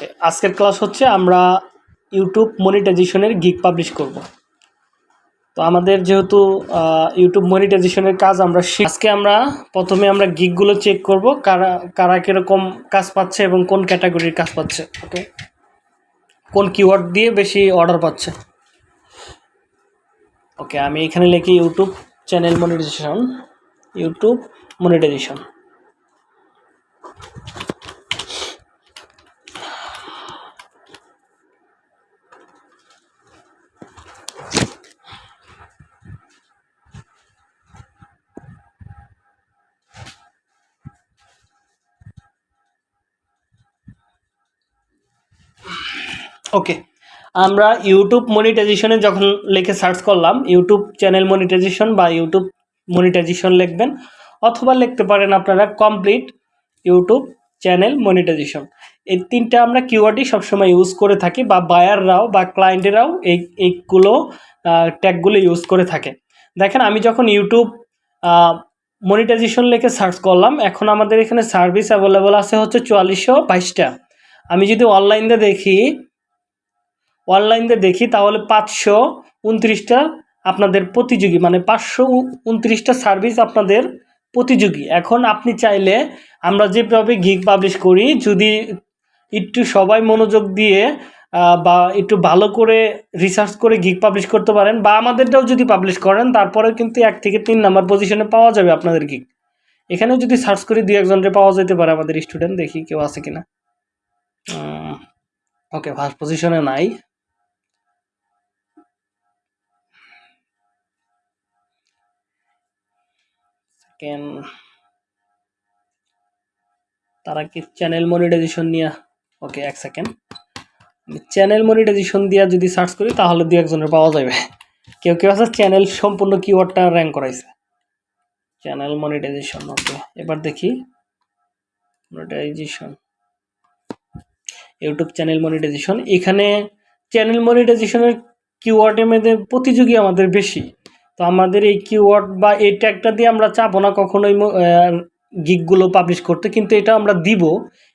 ওকে, আজকের ক্লাস হচ্ছে আমরা ইউটিউব মনিটাইজেশনের গিগ পাবলিশ করব। তো আমাদের যেহেতু ইউটিউব মনিটাইজেশনের কাজ আমরা আজকে আমরা প্রথমে আমরা গিগগুলো চেক করব, কারা কারা কীরকম কাজ পাচ্ছে এবং কোন ক্যাটাগরির কাজ পাচ্ছে, ওকে? কোন কিওয়ার্ড দিয়ে বেশি অর্ডার পাচ্ছে। ওকে, আমি এখানে লিখি YouTube channel monetisation YouTube monetisation okay আমরা ইউটিউব মনিটাইজেশনে যখন লিখে সার্চ করলাম ইউটিউব চ্যানেল মনিটাইজেশন বা ইউটিউব মনিটাইজেশন লিখবেন, অথবা লিখতে পারেন আপনারা কমপ্লিট ইউটিউব চ্যানেল মনিটাইজেশন এই তিনটা আমরা কিওয়ার্ডই সবসময় ইউজ করে থাকি, বা বায়াররাও বা ক্লায়েন্টেরাও এই, এইগুলো ট্যাগগুলো ইউজ করে থাকে। দেখেন, আমি যখন ইউটিউব মনিটাইজেশন লিখে সার্চ করলাম, এখন আমাদের এখানে সার্ভিস অ্যাভেলেবল আছে হচ্ছে চুয়াল্লিশশো বাইশটা। আমি যদি অনলাইনে দেখি অনলাইনে দেখি, তাহলে পাঁচশো উনত্রিশটা আপনাদের প্রতিযোগী মানে পাঁচশো উনত্রিশটা সার্ভিস আপনাদের প্রতিযোগী। এখন আপনি চাইলে আমরা যেভাবে গিগ পাবলিশ করি, যদি একটু সবাই মনোযোগ দিয়ে বা একটু ভালো করে রিসার্চ করে গিগ পাবলিশ করতে পারেন, বা আমাদেরটাও যদি পাবলিশ করেন, তারপরেও কিন্তু এক থেকে তিন নাম্বার পজিশনে পাওয়া যাবে আপনাদের গিগ এখানেও যদি সার্চ করি, দুই একজনকে পাওয়া যেতে পারে আমাদের স্টুডেন্ট দেখি কেউ আছে কিনা। ওকে ফার্স্ট পজিশনে নাই। সেকেন্ড তারা কি চ্যানেল মনিটাইজেশন নিয়ে? ওকে এক সেকেন্ড চ্যানেল মনিটাইজেশন দিয়া যদি সার্চ করি, তাহলে দু একজনের পাওয়া যাবে কেউ কেউ আছে চ্যানেল সম্পূর্ণ কিওয়ার্ডটা র্যাঙ্ক করাইছে। চ্যানেল মনিটাইজেশন ওকে এবার দেখি। মনিটাইজেশন ইউটিউব চ্যানেল মনিটাইজেশন এখানে চ্যানেল মনিটাইজেশনের কিওয়ার্ডের মধ্যে প্রতিযোগী আমাদের বেশি। তো আমাদের এই কিওয়ার্ড বা এই ট্যাগটা দিয়ে আমরা চাবো না কখনোই গিকগুলো পাবলিশ করতে, কিন্তু এটা আমরা দিব।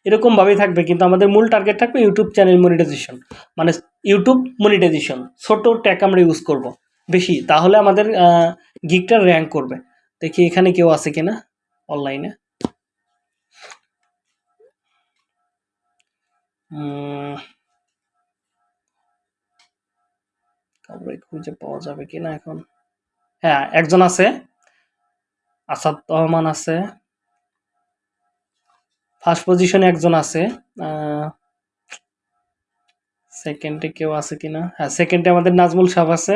এরকমভাবেই থাকবে, কিন্তু আমাদের মূল টার্গেট থাকবে ইউটিউব চ্যানেল মনিটাইজেশন মানে ইউটিউব মনিটাইজেশন ছোট ট্যাগ আমরা ইউজ করব, বেশি, তাহলে আমাদের গিগটা র্যাঙ্ক করবে। দেখি এখানে কেউ আছে কিনা অনলাইনে খুঁজে পাওয়া যাবে কিনা এখন? হ্যাঁ একজন আছে। আসাদ রহমান আছে। ফার্স্ট পজিশনে একজন আছে। সেকেন্ডে কেউ আছে কিনা? হ্যাঁ সেকেন্ডে আমাদের নাজমুল সাহেব আছে।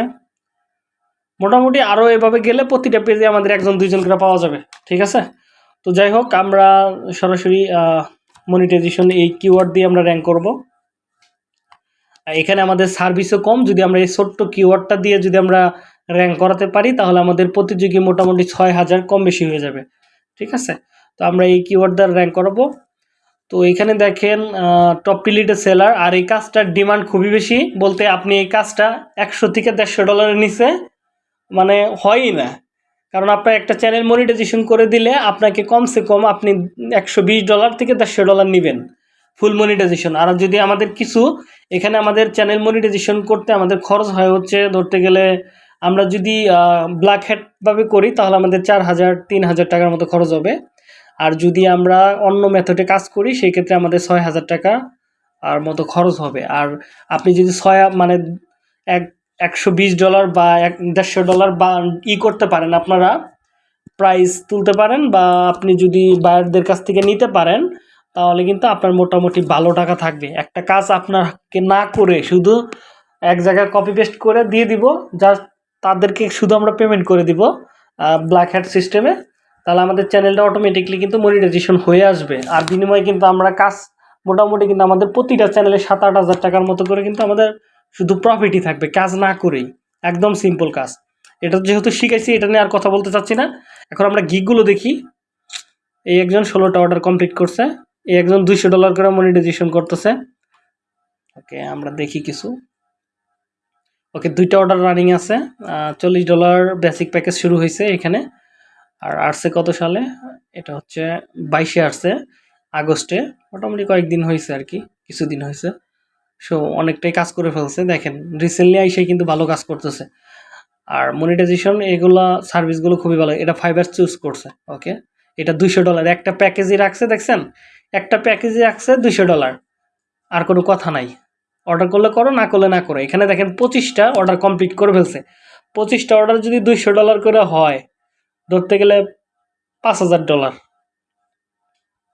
মোটামুটি আরও এভাবে গেলে প্রতিটা পেজে আমাদের একজন, দুইজন করে পাওয়া যাবে। ঠিক আছে? তো যাই হোক, আমরা সরাসরি মনিটাইজেশন এই কিওয়ার্ড দিয়ে আমরা র্যাঙ্ক করব। এখানে আমাদের সার্ভিসও কম। যদি আমরা এই ছোট্ট কিওয়ার্ডটা দিয়ে যদি আমরা র্যাঙ্ক করাতে পারি, তাহলে আমাদের প্রতিযোগী মোটামুটি ছয় হাজার কম বেশি হয়ে যাবে। ঠিক আছে? তো আমরা এই কিওয়ার্ড দ্বারা র্যাঙ্ক করাবো। তো এখানে দেখেন টপ পিলিটেড সেলার আর এই কাজটার ডিমান্ড খুবই বেশি। বলতে আপনি এই কাজটা একশো থেকে দেড়শো ডলারের নিচে মানে হয়ই না। কারণ আপনার একটা চ্যানেল মনিটাইজেশন করে দিলে আপনাকে কমসে কম আপনি একশো বিশ ডলার থেকে দেড়শো ডলার নেবেন ফুল মনিটাইজেশন আর যদি আমাদের কিছু, এখানে আমাদের চ্যানেল মনিটাইজেশন করতে আমাদের খরচ হয় হচ্ছে ধরতে গেলে আমরা যদি ব্ল্যাক হ্যাটভাবে করি, তাহলে আমাদের চার হাজার, তিন হাজার টাকার মতো খরচ হবে। আর যদি আমরা অন্য মেথডে কাজ করি, সেই ক্ষেত্রে আমাদের ছয় হাজার টাকা আর মতো খরচ হবে। আর আপনি যদি ছয় মানে এক, একশো বিশ ডলার বা এক, দেড়শো ডলার বা ই করতে পারেন আপনারা প্রাইস তুলতে পারেন বা আপনি যদি বায়ারদের কাছ থেকে নিতে পারেন, তাহলে কিন্তু আপনার মোটামুটি ভালো টাকা থাকবে। একটা কাজ আপনাকে না করে শুধু এক জায়গায় কপি পেস্ট করে দিয়ে দিব জাস্ট তাদেরকে শুধু আমরা পেমেন্ট করে দিব ব্ল্যাক হ্যাট সিস্টেমে তাহলে আমাদের চ্যানেলটা অটোমেটিকলি কিন্তু মনিটাইজেশন হয়ে আসবে। আর বিনিময়ে কিন্তু আমরা কাজ মোটামুটি কিন্তু আমাদের প্রতিটা চ্যানেলে সাত আট হাজার টাকার মতো করে কিন্তু আমাদের শুধু প্রফিটই থাকবে, কাজ না করেই। একদম সিম্পল কাজ। এটা যেহেতু শিখেছি এটা নিয়ে আর কথা বলতে চাচ্ছি না। এখন আমরা গিকগুলো দেখি। এই একজন ষোলোটা অর্ডার কমপ্লিট করছে। এই একজন দুইশো ডলার করে মনিটাইজেশন করতেছে। ওকে আমরা দেখি কিছু। ওকে, দুইটা অর্ডার রানিং আছে। চল্লিশ ডলার বেসিক প্যাকেজ শুরু হয়েছে এখানে। আর আসছে কত সালে? এটা হচ্ছে বাইশে আসছে, আগস্টে। মোটামুটি কয়েকদিন হয়েছে আর কি, কিছুদিন হয়েছে। সো অনেকটাই কাজ করে ফেলছে। দেখেন রিসেন্টলি আইসে কিন্তু ভালো কাজ করতেছে। আর মনিটাইজেশন এগুলা সার্ভিসগুলো খুবই ভালো। এটা ফাইবার চুজ করছে ওকে এটা দুইশো ডলার একটা প্যাকেজই রাখছে, দেখছেন? একটা প্যাকেজই রাখছে দুইশো ডলার আর কোনো কথা নাই। অর্ডার করলে করো, না করলে না করো। এখানে দেখেন পঁচিশটা অর্ডার কমপ্লিট করে ফেলছে। পঁচিশটা অর্ডার যদি দুইশো ডলার করে হয়, ধরতে গেলে পাঁচ হাজার ডলার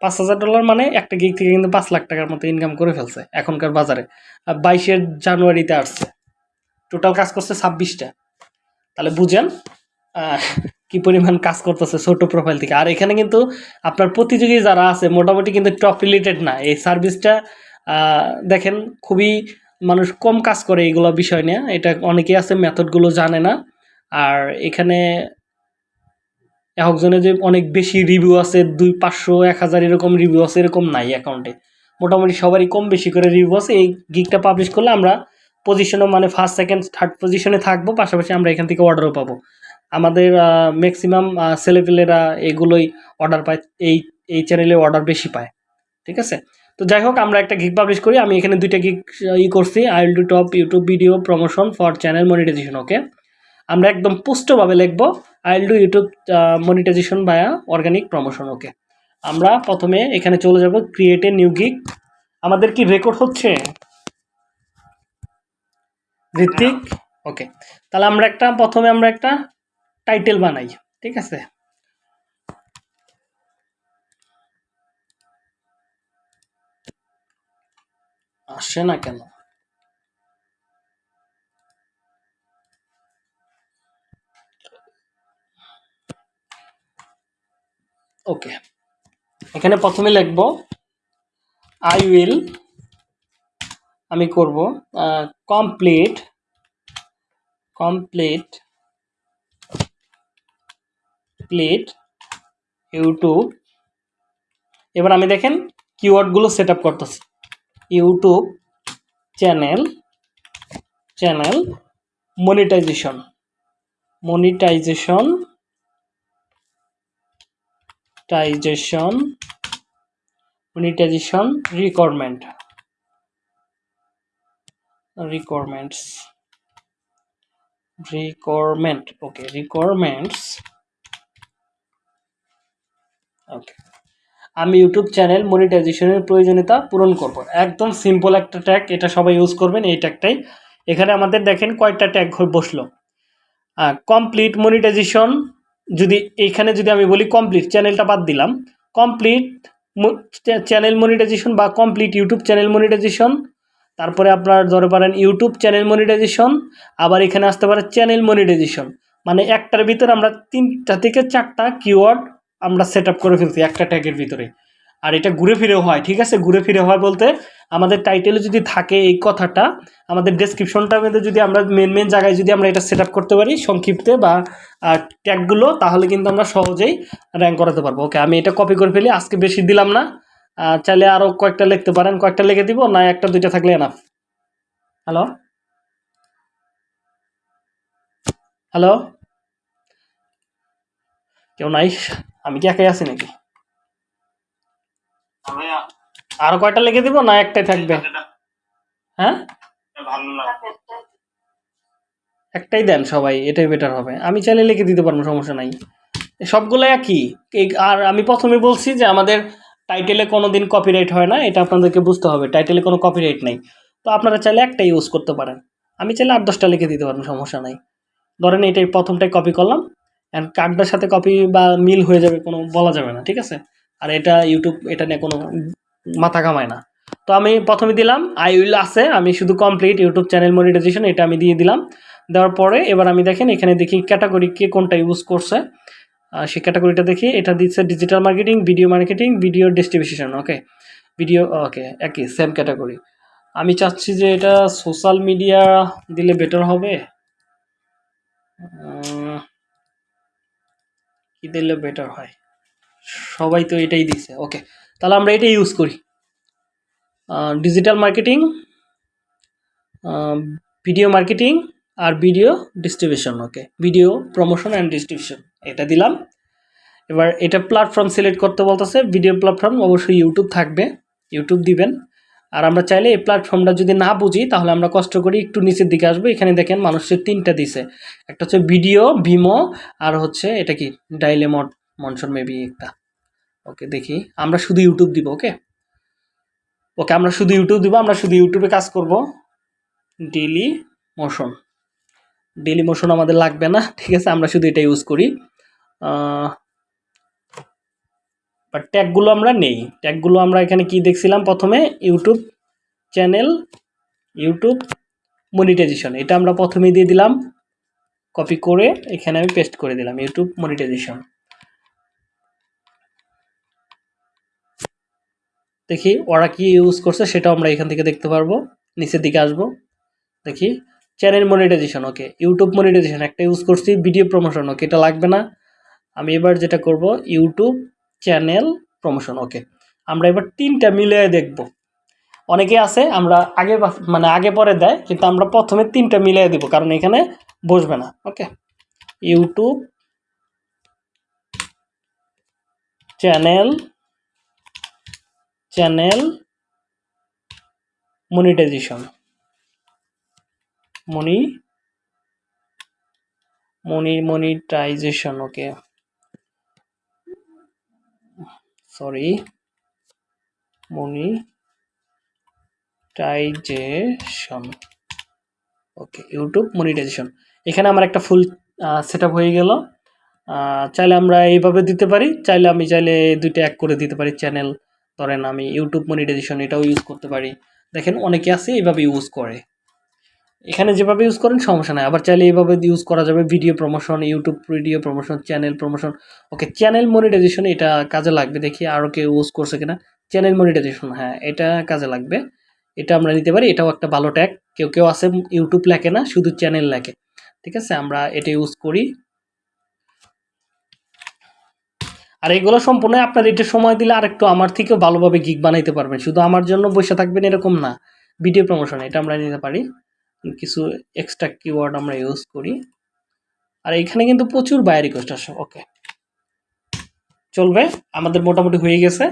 পাঁচ হাজার ডলার মানে একটা গিগ থেকে কিন্তু পাঁচ লাখ টাকার মতো ইনকাম করে ফেলছে এখনকার বাজারে। আর বাইশের জানুয়ারিতে আসছে। টোটাল কাজ করছে ছাব্বিশটা। তাহলে বুঝেন কি পরিমাণ কাজ করতেছে ছোট প্রোফাইল থেকে। আর এখানে কিন্তু আপনার প্রতিযোগী যারা আছে, মোটামুটি কিন্তু টপ রিলেটেড না। এই সার্ভিসটা দেখেন, খুবই মানুষ কম কাজ করে এইগুলো বিষয় নিয়ে। এটা অনেকেই আছে, মেথডগুলো জানে না। আর এখানে একজনে যে অনেক বেশি রিভিউ আছে, দুই পাঁচশো, এক হাজার এরকম রিভিউ আছে, এরকম নাই অ্যাকাউন্টে মোটামুটি সবারই কম বেশি করে রিভিউ আছে। এই গিকটা পাবলিশ করলে আমরা পজিশনও মানে ফার্স্ট সেকেন্ড থার্ড পজিশনে থাকব, পাশাপাশি আমরা এখান থেকে অর্ডারও পাবো। আমাদের ম্যাক্সিমাম ছেলেপেলেরা এগুলোই অর্ডার পায়, এই এই চ্যানেলে অর্ডার বেশি পায়। ঠিক আছে? তো যাই হোক, আমরা একটা গিক পাবলিশ করি। আমি এখানে দুইটা গিক ই করছি। I will do top YouTube video promotion for channel monetisation okay আমরা একদম পুষ্টভাবে লিখব I will do YouTube monetisation via organic promotion okay আমরা প্রথমে এখানে চলে যাব ক্রিয়েট এ নিউ গিক আমাদের কি রেকর্ড হচ্ছে? ঋত্বিক ওকে তাহলে আমরা একটা, প্রথমে আমরা একটা টাইটেল বানাই, ঠিক আছে? আসে না কেন? ওকে, এখানে প্রথমে লিখব আই উইল আমি করব কমপ্লিট কমপ্লিট প্লেট ইউটিউব এবার আমি দেখেন কিওয়ার্ডগুলো সেট আপ করতেছি। YouTube channel channel monetisation. Monetisation tisation monetisation requirement. requirements requirement okay requirements okay. আমি ইউটিউব চ্যানেল মনিটাইজেশনের প্রয়োজনীয়তা পূরণ করব। একদম সিম্পল একটা ট্যাগ এটা সবাই ইউজ করবেন এই ট্যাগটাই এখানে আমাদের দেখেন কয়টা ট্যাগ বসল। কমপ্লিট মনিটাইজেশন যদি এইখানে যদি আমি বলি কমপ্লিট চ্যানেলটা বাদ দিলাম। কমপ্লিট চ্যানেল মনিটাইজেশন বা কমপ্লিট ইউটিউব চ্যানেল মনিটাইজেশন তারপরে আপনার ধরে পারেন ইউটিউব চ্যানেল মনিটাইজেশন আবার এখানে আসতে পারে চ্যানেল মনিটাইজেশন মানে একটার ভিতরে আমরা তিনটা থেকে চারটা কিওয়ার্ড আমরা সেট করে ফেলছি একটা ট্যাগের ভিতরে। আর এটা ঘুরে ফিরে হয়, ঠিক আছে? ঘুরে ফিরে হয় বলতে আমাদের টাইটেলে যদি থাকে এই কথাটা, আমাদের ডেসক্রিপশনটার মধ্যে যদি আমরা মেন মেন জায়গায় যদি আমরা এটা সেট করতে পারি সংক্ষিপ্তে বা ট্যাগগুলো তাহলে কিন্তু আমরা সহজেই র্যাঙ্ক করাতে পারব। ওকে আমি এটা কপি করে ফেলি, আজকে বেশি দিলাম না। চাইলে আরও কয়েকটা লিখতে পারেন, কয়েকটা লিখে দিব, না একটা, দুইটা থাকলে এনাফ হ্যালো হ্যালো কেউ নাই? আমি কি একাই আছি নাকি? আরও কয়টা লিখে দিব না একটাই থাকবে? হ্যাঁ? একটাই দেন সবাই এটাই বেটার হবে। আমি চাইলে লিখে দিতে পারব সমস্যা নাই। সবগুলো একই। আর আমি প্রথমে বলছি যে আমাদের টাইটেলে কোনো দিন কপিরাইট হয় না এটা আপনাদেরকে বুঝতে হবে। টাইটেলে কোনো কপিরাইট নেই। তো আপনারা চাইলে একটাই ইউজ করতে পারেন। আমি চাইলে আট দশটা লিখে দিতে পারব সমস্যা নাই। ধরেন এটাই প্রথমটাই কপি করলাম। অ্যান্ড কার্ডটার সাথে কপি বা মিল হয়ে যাবে কোনো, বলা যাবে না, ঠিক আছে? আর এটা ইউটিউব এটা নিয়ে কোনো মাথা কামায় না। তো আমি প্রথমে দিলাম আই উইল আছে, আমি শুধু কমপ্লিট ইউটিউব চ্যানেল মনিটাইজেশন এটা আমি দিয়ে দিলাম। দেওয়ার পরে এবার আমি দেখেন, এখানে দেখি ক্যাটাগরি কে কোনটা ইউজ করছে। সেই ক্যাটাগরিটা দেখি, এটা দিচ্ছে digital marketing video marketing video distribution okay video okay একই সেম ক্যাটাগরি আমি চাচ্ছি যে এটা সোশ্যাল মিডিয়া দিলে বেটার হবে। কি দিলে বেটার হয়। সবাই তো এটাই দিছে। ওকে তাহলে আমরা এটাই ইউজ করি। Digital marketing video marketing R video distribution okay video promotion and distribution এটা দিলাম। এবার এটা প্ল্যাটফর্ম সিলেক্ট করতে বলতেছে। ভিডিও প্ল্যাটফর্ম অবশ্যই ইউটিউব থাকবে। ইউটিউব দিবেন। আর আমরা চাইলে এই প্ল্যাটফর্মটা যদি না বুঝি, তাহলে আমরা কষ্ট করি একটু নিচের দিকে আসব। এখানে দেখেন মানুষের তিনটা দিছে। একটা হচ্ছে ভিডিও ভিমো আর হচ্ছে এটা কি? ডাইলেমট মনসন মেবি একটা। ওকে দেখি। আমরা শুধু ইউটিউব দিব ওকে ওকে আমরা শুধু ইউটিউব দিব, আমরা শুধু ইউটিউবে কাজ করব। ডেলি মোশন ডেলি মোশন আমাদের লাগবে না, ঠিক আছে? আমরা শুধু এটা ইউজ করি। বাট ট্যাগগুলো আমরা নেই। ট্যাগগুলো আমরা এখানে কি দেখছিলাম প্রথমে? ইউটিউব চ্যানেল ইউটিউব মনিটাইজেশন এটা আমরা প্রথমেই দিয়ে দিলাম। কপি করে এখানে আমি পেস্ট করে দিলাম ইউটিউব মনিটাইজেশন দেখি ওরা কি ইউজ করছে সেটাও আমরা এখান থেকে দেখতে পারব। নিচের দিকে আসব। দেখি channel monetisation okay YouTube monetisation একটা ইউজ করছি ভিডিও প্রমোশন ওকে এটা লাগবে না। আমি এবার যেটা করব ইউটিউব চ্যানেল প্রমোশন ওকে আমরা এবার তিনটা মিলিয়ে দেখব। অনেকে আছে, আমরা আগে মানে আগে পরে দেয়, কিন্তু আমরা প্রথমে তিনটা মিলিয়ে দিব, কারণ এখানে বসবে না okay YouTube channel channel monetisation money money monetisation okay sorry monetisation okay YouTube monetisation এখানে আমার একটা ফুল সেট হয়ে গেল। চাইলে আমরা এইভাবে দিতে পারি, চাইলে আমি চাইলে দুইটা এক করে দিতে পারি চ্যানেল ধরেন আমি ইউটিউব মনিটাইজেশন এটাও ইউজ করতে পারি। দেখেন অনেকে আছে এইভাবে ইউজ করে। এখানে যেভাবে ইউজ করেন, সমস্যা নাই। আবার চাইলে এইভাবে ইউজ করা যাবে video promotion YouTube video promotion channel promotion okay channel monetisation এটা কাজে লাগবে, দেখি আরও কেউ ইউজ করছে কিনা। চ্যানেল মনিটাইজেশন হ্যাঁ এটা কাজে লাগবে। এটা আমরা নিতে পারি, এটাও একটা ভালো ট্যাগ কেউ কেউ আছে ইউটিউব লেখে না, শুধু চ্যানেল লেখে। ঠিক আছে, আমরা এটা ইউজ করি। আর এগুলো সম্পূর্ণ আপনার এটা সময় দিলে আরেকটু আমার থেকেও ভালোভাবে গিগ বানাইতে পারবেন। শুধু আমার জন্য বসে থাকবেন এরকম না ভিডিও প্রমোশন এটা আমরা নিতে পারি। কিছু এক্সট্রা কিওয়ার্ড আমরা ইউজ করি। আর এখানে কিন্তু প্রচুর বায়ার রিকোয়েস্ট আসে ওকে চলবে, আমাদের মোটামুটি হয়ে গেছে।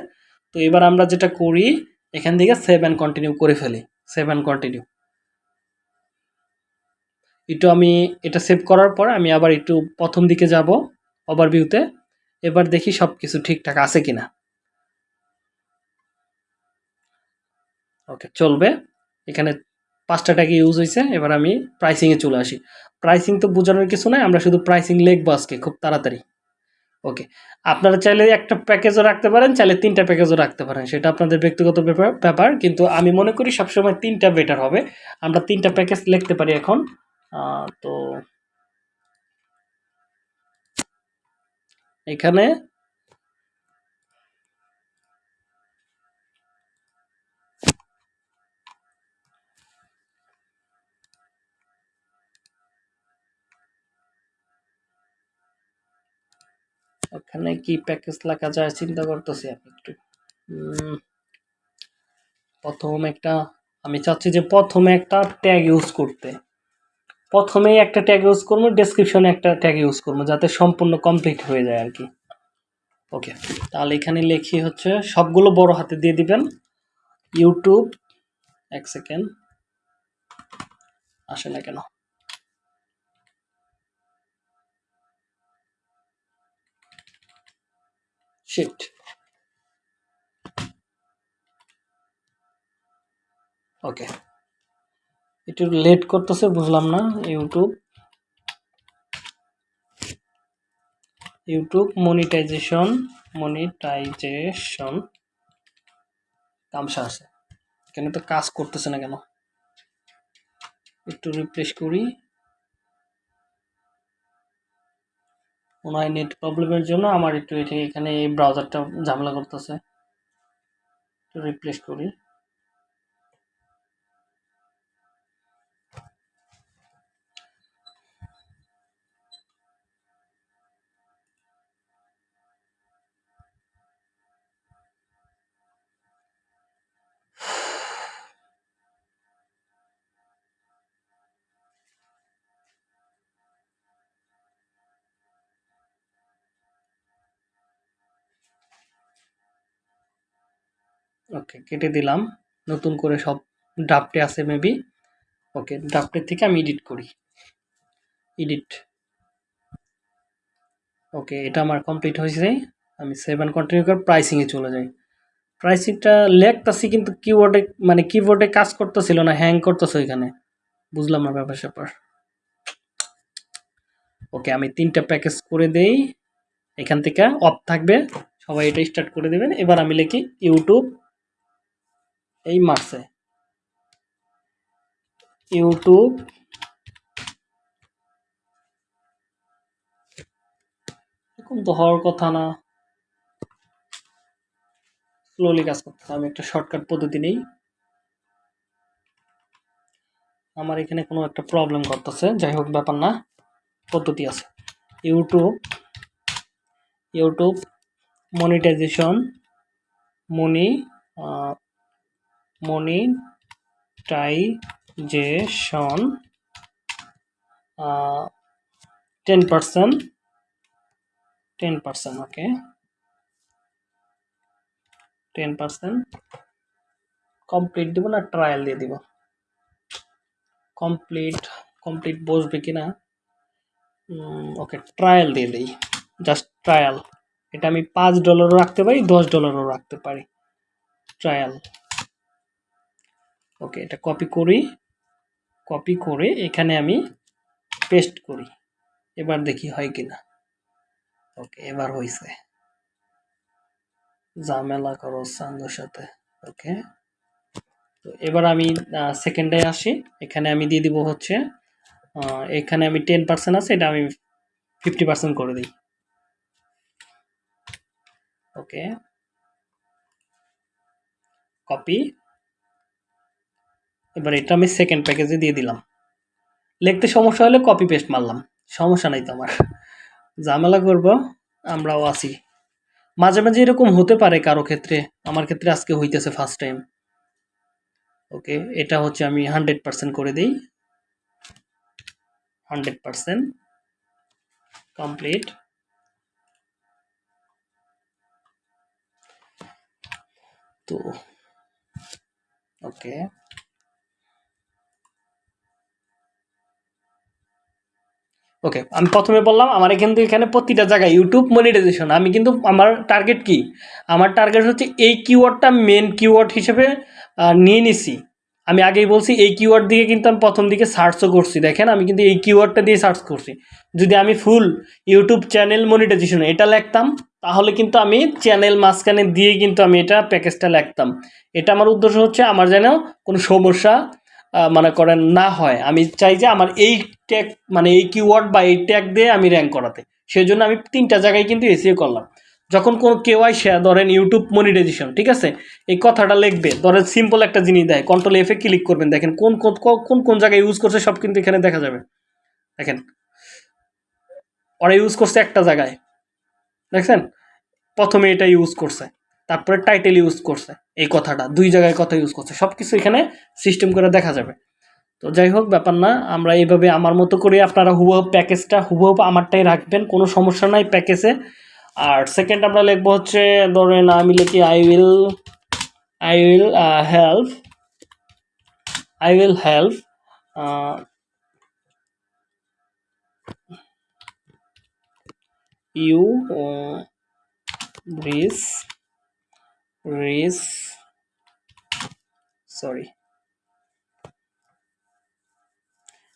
তো এবার আমরা যেটা করি, এখান থেকে সেভ অ্যান্ড কন্টিনিউ করে ফেলি সেভ অ্যান্ড কন্টিনিউ একটু আমি এটা সেভ করার পর আমি আবার একটু প্রথম দিকে যাব ওভারভিউতে এবার দেখি সব কিছু ঠিকঠাক আছে কিনা। ওকে চলবে। এখানে পাঁচটা টাকা ইউজ হয়েছে এবার আমি প্রাইসিংয়ে চলে আসি। প্রাইসিং তো বোঝানোর কিছু নয় আমরা শুধু প্রাইসিং লিখব আজকে, খুব তাড়াতাড়ি। ওকে আপনারা চাইলে একটা প্যাকেজও রাখতে পারেন, চাইলে তিনটা প্যাকেজও রাখতে পারেন, সেটা আপনাদের ব্যক্তিগত ব্যাপার ব্যাপার, কিন্তু আমি মনে করি সবসময় তিনটা বেটার হবে। আমরা তিনটা প্যাকেজ লিখতে পারি এখন তো এখানে ওখানে কি প্যাকেজ লেখা যায় চিন্তা করতেছি আমি একটু। প্রথম একটা, আমি চাচ্ছি যে প্রথমে একটা ট্যাগ ইউজ করতে। প্রথমেই একটা ট্যাগ ইউজ করব ডেসক্রিপশনে একটা ট্যাগ ইউজ করব, যাতে সম্পূর্ণ কমপ্লিট হয়ে যায় আর কি ওকে তাহলে এখানে লিখি হচ্ছে, সবগুলো বড় হাতে দিয়ে দিবেন। ইউটিউব এক সেকেন্ড আসে না কেন? শিট ওকে একটু লেট করতেছে, বুঝলাম না ইউটিউব ইউটিউব মনিটাইজেশন মনিটাইজেশন তামসা আছে। এখানে তো কাজ করতেছে না কেন? একটু রিফ্রেশ করি। মনে হয় নেট প্রবলেমের জন্য আমার একটু এখানে এই ব্রাউজারটা ঝামেলা করতেছে। একটু রিপ্লেস করি। ওকে কেটে দিলাম। নতুন করে সব ড্রাফটে আছে মেবি ওকে ড্রাফটের থেকে আমি এডিট করি। এডিট ওকে এটা আমার কমপ্লিট হয়েছে। আমি সেভেন কন্টিনিউ করে প্রাইসিংয়ে চলে যাই। প্রাইসিংটা লেখতাছি কিন্তু কিবোর্ডে মানে কিবোর্ডে কাজ করতেছিল না হ্যাং করতেছে ওইখানে। বুঝলাম না ব্যাপার স্যাপার। ওকে আমি তিনটা প্যাকেজ করে দেই। এখান থেকে অফ থাকবে। সবাই এটা স্টার্ট করে দেবেন। এবার আমি লিখি ইউটিউব এই মার্সে ইউটিউব। এরকম তো হওয়ার কথা না। স্লোলি কাজ করতে আমি একটা শর্টকাট পদ্ধতি নেই। আমার এখানে কোনো একটা প্রবলেম করতেছে, যাই হোক ব্যাপার না, পদ্ধতি আছে। YouTube. YouTube monetisation money monetisation ten percent ten percent okay ten percent complete দিব না ট্রায়াল দিয়ে দিব? কমপ্লিট কমপ্লিট বসবে কি না ওকে ট্রায়াল দিয়ে দিই জাস্ট ট্রায়াল এটা আমি পাঁচ ডলারও রাখতে পারি, দশ ডলারও রাখতে পারি ট্রায়াল ওকে, এটা কপি করি। কপি করে এখানে আমি পেস্ট করি। এবার দেখি হয় কি না ওকে, এবার হয়েছে ঝামেলা করো সাঙ্গর সাথে। ওকে, তো এবার আমি সেকেন্ডে আসি। এখানে আমি দিয়ে দিব হচ্ছে এখানে আমি টেন পার্সেন্ট আছে, এটা আমি ফিফটি পার্সেন্ট করে দিই। ওকে কপি এবার এটা আমি সেকেন্ড প্যাকেজে দিয়ে দিলাম। লিখতে সমস্যা হলে কপি পেস্ট মারলাম, সমস্যা নাই তো আমার। ঝামেলা করব, আমরাও আছি। মাঝে মাঝে এরকম হতে পারে কারও ক্ষেত্রে, আমার ক্ষেত্রে আজকে হইতেছে ফার্স্ট টাইম ওকে এটা হচ্ছে আমি হান্ড্রেড পার্সেন্ট করে দিই। হান্ড্রেড পার্সেন্ট কমপ্লিট তো ওকে ওকে আমি প্রথমে বললাম, আমার কিন্তু এখানে প্রতিটা জায়গায় ইউটিউব মনিটাইজেশন আমি কিন্তু, আমার টার্গেট কি? আমার টার্গেট হচ্ছে এই কিওয়ার্ডটা মেন কিওয়ার্ড হিসেবে নিয়ে নিছি। আমি আগেই বলছি, এই কিওয়ার্ড দিয়ে কিন্তু আমি প্রথম দিকে সার্চও করছি। দেখেন, আমি কিন্তু এই কিওয়ার্ডটা দিয়ে সার্চ করছি। যদি আমি ফুল ইউটিউব চ্যানেল মনিটাইজেশন এটা লিখতাম, তাহলে কিন্তু আমি চ্যানেল মাঝখানে দিয়ে কিন্তু আমি এটা প্যাকেজটা লিখতাম। এটা আমার উদ্দেশ্য হচ্ছে, আমার যেন কোনো সমস্যা মনে করেন না হয়। আমি চাই যে আমার এই ট্যাগ মানে এই কিওয়ার্ড বা এই ট্যাগ দিয়ে আমি র্যাঙ্ক করাতে। সেই জন্য আমি তিনটা জায়গায় কিন্তু এসিও করলাম। যখন কোনো কেউ আইসা ধরেন ইউটিউব মনিটাইজেশন ঠিক আছে? এই কথাটা লিখবে। ধরেন সিম্পল একটা জিনিস দেয়। কন্ট্রোল এফে ক্লিক করবেন। দেখেন কোন কোন কোন কোন জায়গায় ইউজ করছে, সব কিন্তু এখানে দেখা যাবে। দেখেন। ওরা ইউজ করছে একটা জায়গায়। দেখছেন? প্রথমে এটা ইউজ করছে। তারপরে টাইটেল ইউজ করছে, এই কথাটা, দুই জায়গায় কথা ইউজ করছে সব কিছু এখানে সিস্টেম করে দেখা যাবে। তো যাই হোক, ব্যাপার না, আমরা এইভাবে আমার মতো করে আপনারা হুবহু প্যাকেজটা, হুবহু আমারটাই রাখবেন, কোনো সমস্যা নাই প্যাকেজে। আর সেকেন্ড আমরা লিখব হচ্ছে, ধরেন আমি লিখি I will I will help I will help you reach reach sorry